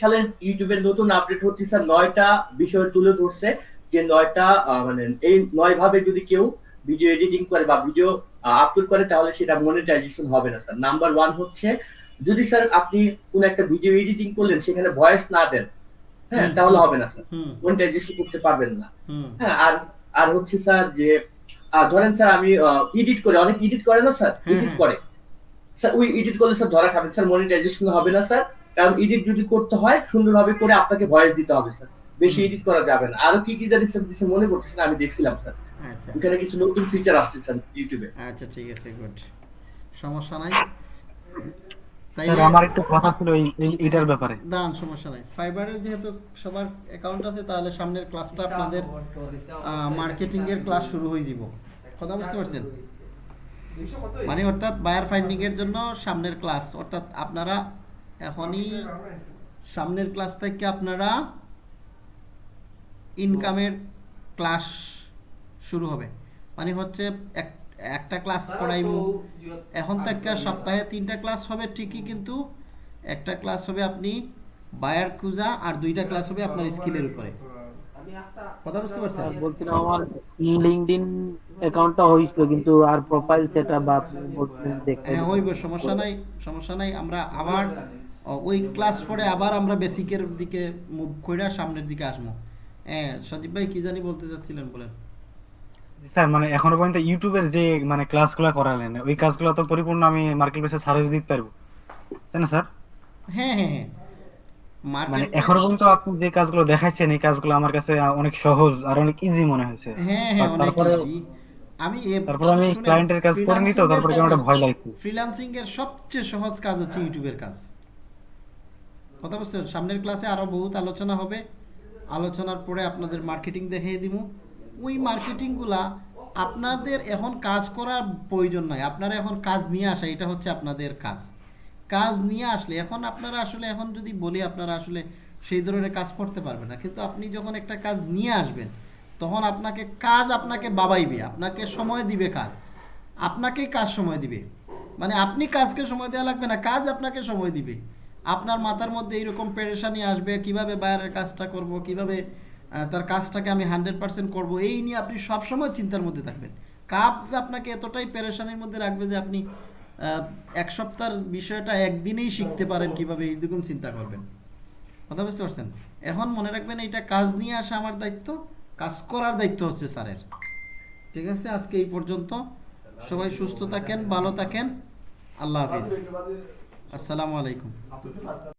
সালের ইউটিউবের নতুন আপডেট হচ্ছে স্যার নয়টা বিষয় তুলে ধরছে। যে নয়টা মানে এই নয় ভাবে যদি কেউ ভিডিও এডিটিং করে বা ভিডিও আপলোড করে তাহলে সেটা মনিটাইজেশন হবে না স্যার নাম্বার ওয়ান হচ্ছে যদি স্যার আপনি কোন একটা ভিডিও এডিটিং করলেন সেখানে ভয়েস না দেন হ্যাঁ তাহলে হবে না স্যার মনিটাইজেশন করতে পারবেন না। হ্যাঁ আর আর হচ্ছে স্যার যে ধরেন স্যার আমি এডিট করে অনেক এডিট করে না স্যার এডিট হ্যাঁ। করে। স্যার ওই এডিট করলে স্যার ধরা খাবেন স্যার মনিটাইজেশন হবে না স্যার কারণ এডিট যদি করতে হয় সুন্দরভাবে করে আপনাকে ভয়েস দিতে হবে স্যার বেশি। এডিট করা যাবে না। আরও কি কি জানি স্যার দিছে মনে করতেছেন আমি দেখছিলাম স্যার আচ্ছা। ওখানে কিছু নতুন ফিচার আসছে স্যার ইউটিউবে আচ্ছা ঠিক আছে গুড সমস্যা নাই। তাই আমার একটু কথা ছিল এই এই- ব্যাপারে। দাঁড়ান সমস্যা নাই। ফাইবারের যেহেতু সবার অ্যাকাউন্ট আছে তাহলে সামনের ক্লাসটা আপনাদের মার্কেটিং এর ক্লাস শুরু হয়ে যাব। কথা বুঝতে পারছেন? মানে অর্থাৎ বায়ার ফাইন্ডিং এর জন্য সামনের ক্লাস অর্থাৎ আপনারা এখনই সামনের ক্লাস থেকে আপনারা ইনকামের ক্লাস শুরু হবে। মানে হচ্ছে এক- একটা ক্লাস করাইমু এখন থেকে সপ্তাহে তিনটা ক্লাস হবে ঠিকই কিন্তু একটা ক্লাস হবে আপনি বায়ার খুঁজা আর দুইটা ক্লাস হবে আপনার স্কিলের উপরে। কথা বুঝতে পারছেন? বলছিলাম আমার লিঙ্কডইন অ্যাকাউন্টটা হয়েছিল কিন্তু আর প্রোফাইল সেটআপ বা বলছিলেন দেখতে হ্যাঁ হইব সমস্যা নাই সমস্যা নাই। আমরা আবার ওই ক্লাস পরে আবার আমরা বেসিকের দিকে মুভ কইরা সামনের দিকে আসব। হ্যাঁ সজীব ভাই কি জানি বলতে চাচ্ছিলেন বলেন। স্যার মানে এখনও পর্যন্ত ইউটিউবের যে মানে ক্লাসগুলো করালেন ওই কাজগুলো তো পরিপূর্ণ আমি মার্কেট প্লেসে সার্ভিস দিতে পারব। তাই না স্যার? হ্যাঁ হ্যাঁ হ্যাঁ। মানে এখনও পর্যন্ত আপনি যে কাজগুলো দেখাইছেন এই কাজগুলো আমার কাছে অনেক সহজ আর অনেক ইজি মনে হয়েছে। হ্যাঁ হ্যাঁ অনেক আমি তারপরে আমি ক্লায়েন্টের কাজ করে তো তারপরে কেমন ভয় লাগছে। ফ্রিল্যান্সিং এর সবচেয়ে সহজ কাজ হচ্ছে ইউটিউবের কাজ। কথা বুঝছেন? সামনের ক্লাসে আরও বহুত আলোচনা হবে। আলোচনার পরে আপনাদের মার্কেটিং দেখিয়ে দিব ওই মার্কেটিংগুলা আপনাদের এখন কাজ করার প্রয়োজন নয় আপনারা এখন কাজ নিয়ে আসা, এটা হচ্ছে আপনাদের কাজ। কাজ নিয়ে আসলে, এখন আপনারা আসলে, এখন যদি বলি আপনারা আসলে সেই ধরনের কাজ করতে পারবেন না। কিন্তু আপনি যখন একটা কাজ নিয়ে আসবেন, তখন আপনাকে কাজ আপনাকে বাবাইবে, আপনাকে সময় দিবে কাজ। আপনাকেই কাজ সময় দিবে। মানে আপনি কাজকে সময় দেওয়া লাগবে না, কাজ আপনাকে সময় দিবে। আপনার মাথার মধ্যে এইরকম পেরেশানি আসবে, কীভাবে বাইরের কাজটা করব, কীভাবে তার কাজটাকে আমি হান্ড্রেড পার্সেন্ট করব, এই নিয়ে আপনি সবসময় চিন্তার মধ্যে থাকবেন। কাজ আপনাকে এতটাই পেরেশানির মধ্যে রাখবে যে আপনি এক সপ্তাহের বিষয়টা একদিনেই শিখতে পারেন কীভাবে এইরকম চিন্তা করবেন। কথা বুঝতে পারছেন? এখন মনে রাখবেন এটা কাজ নিয়ে আসা আমার দায়িত্ব, কাজ করার দায়িত্ব হচ্ছে স্যারের। ঠিক আছে? আজকে এই পর্যন্ত। সবাই সুস্থ থাকেন, ভালো থাকেন। আল্লাহ হাফিজ। আসসালামু আলাইকুম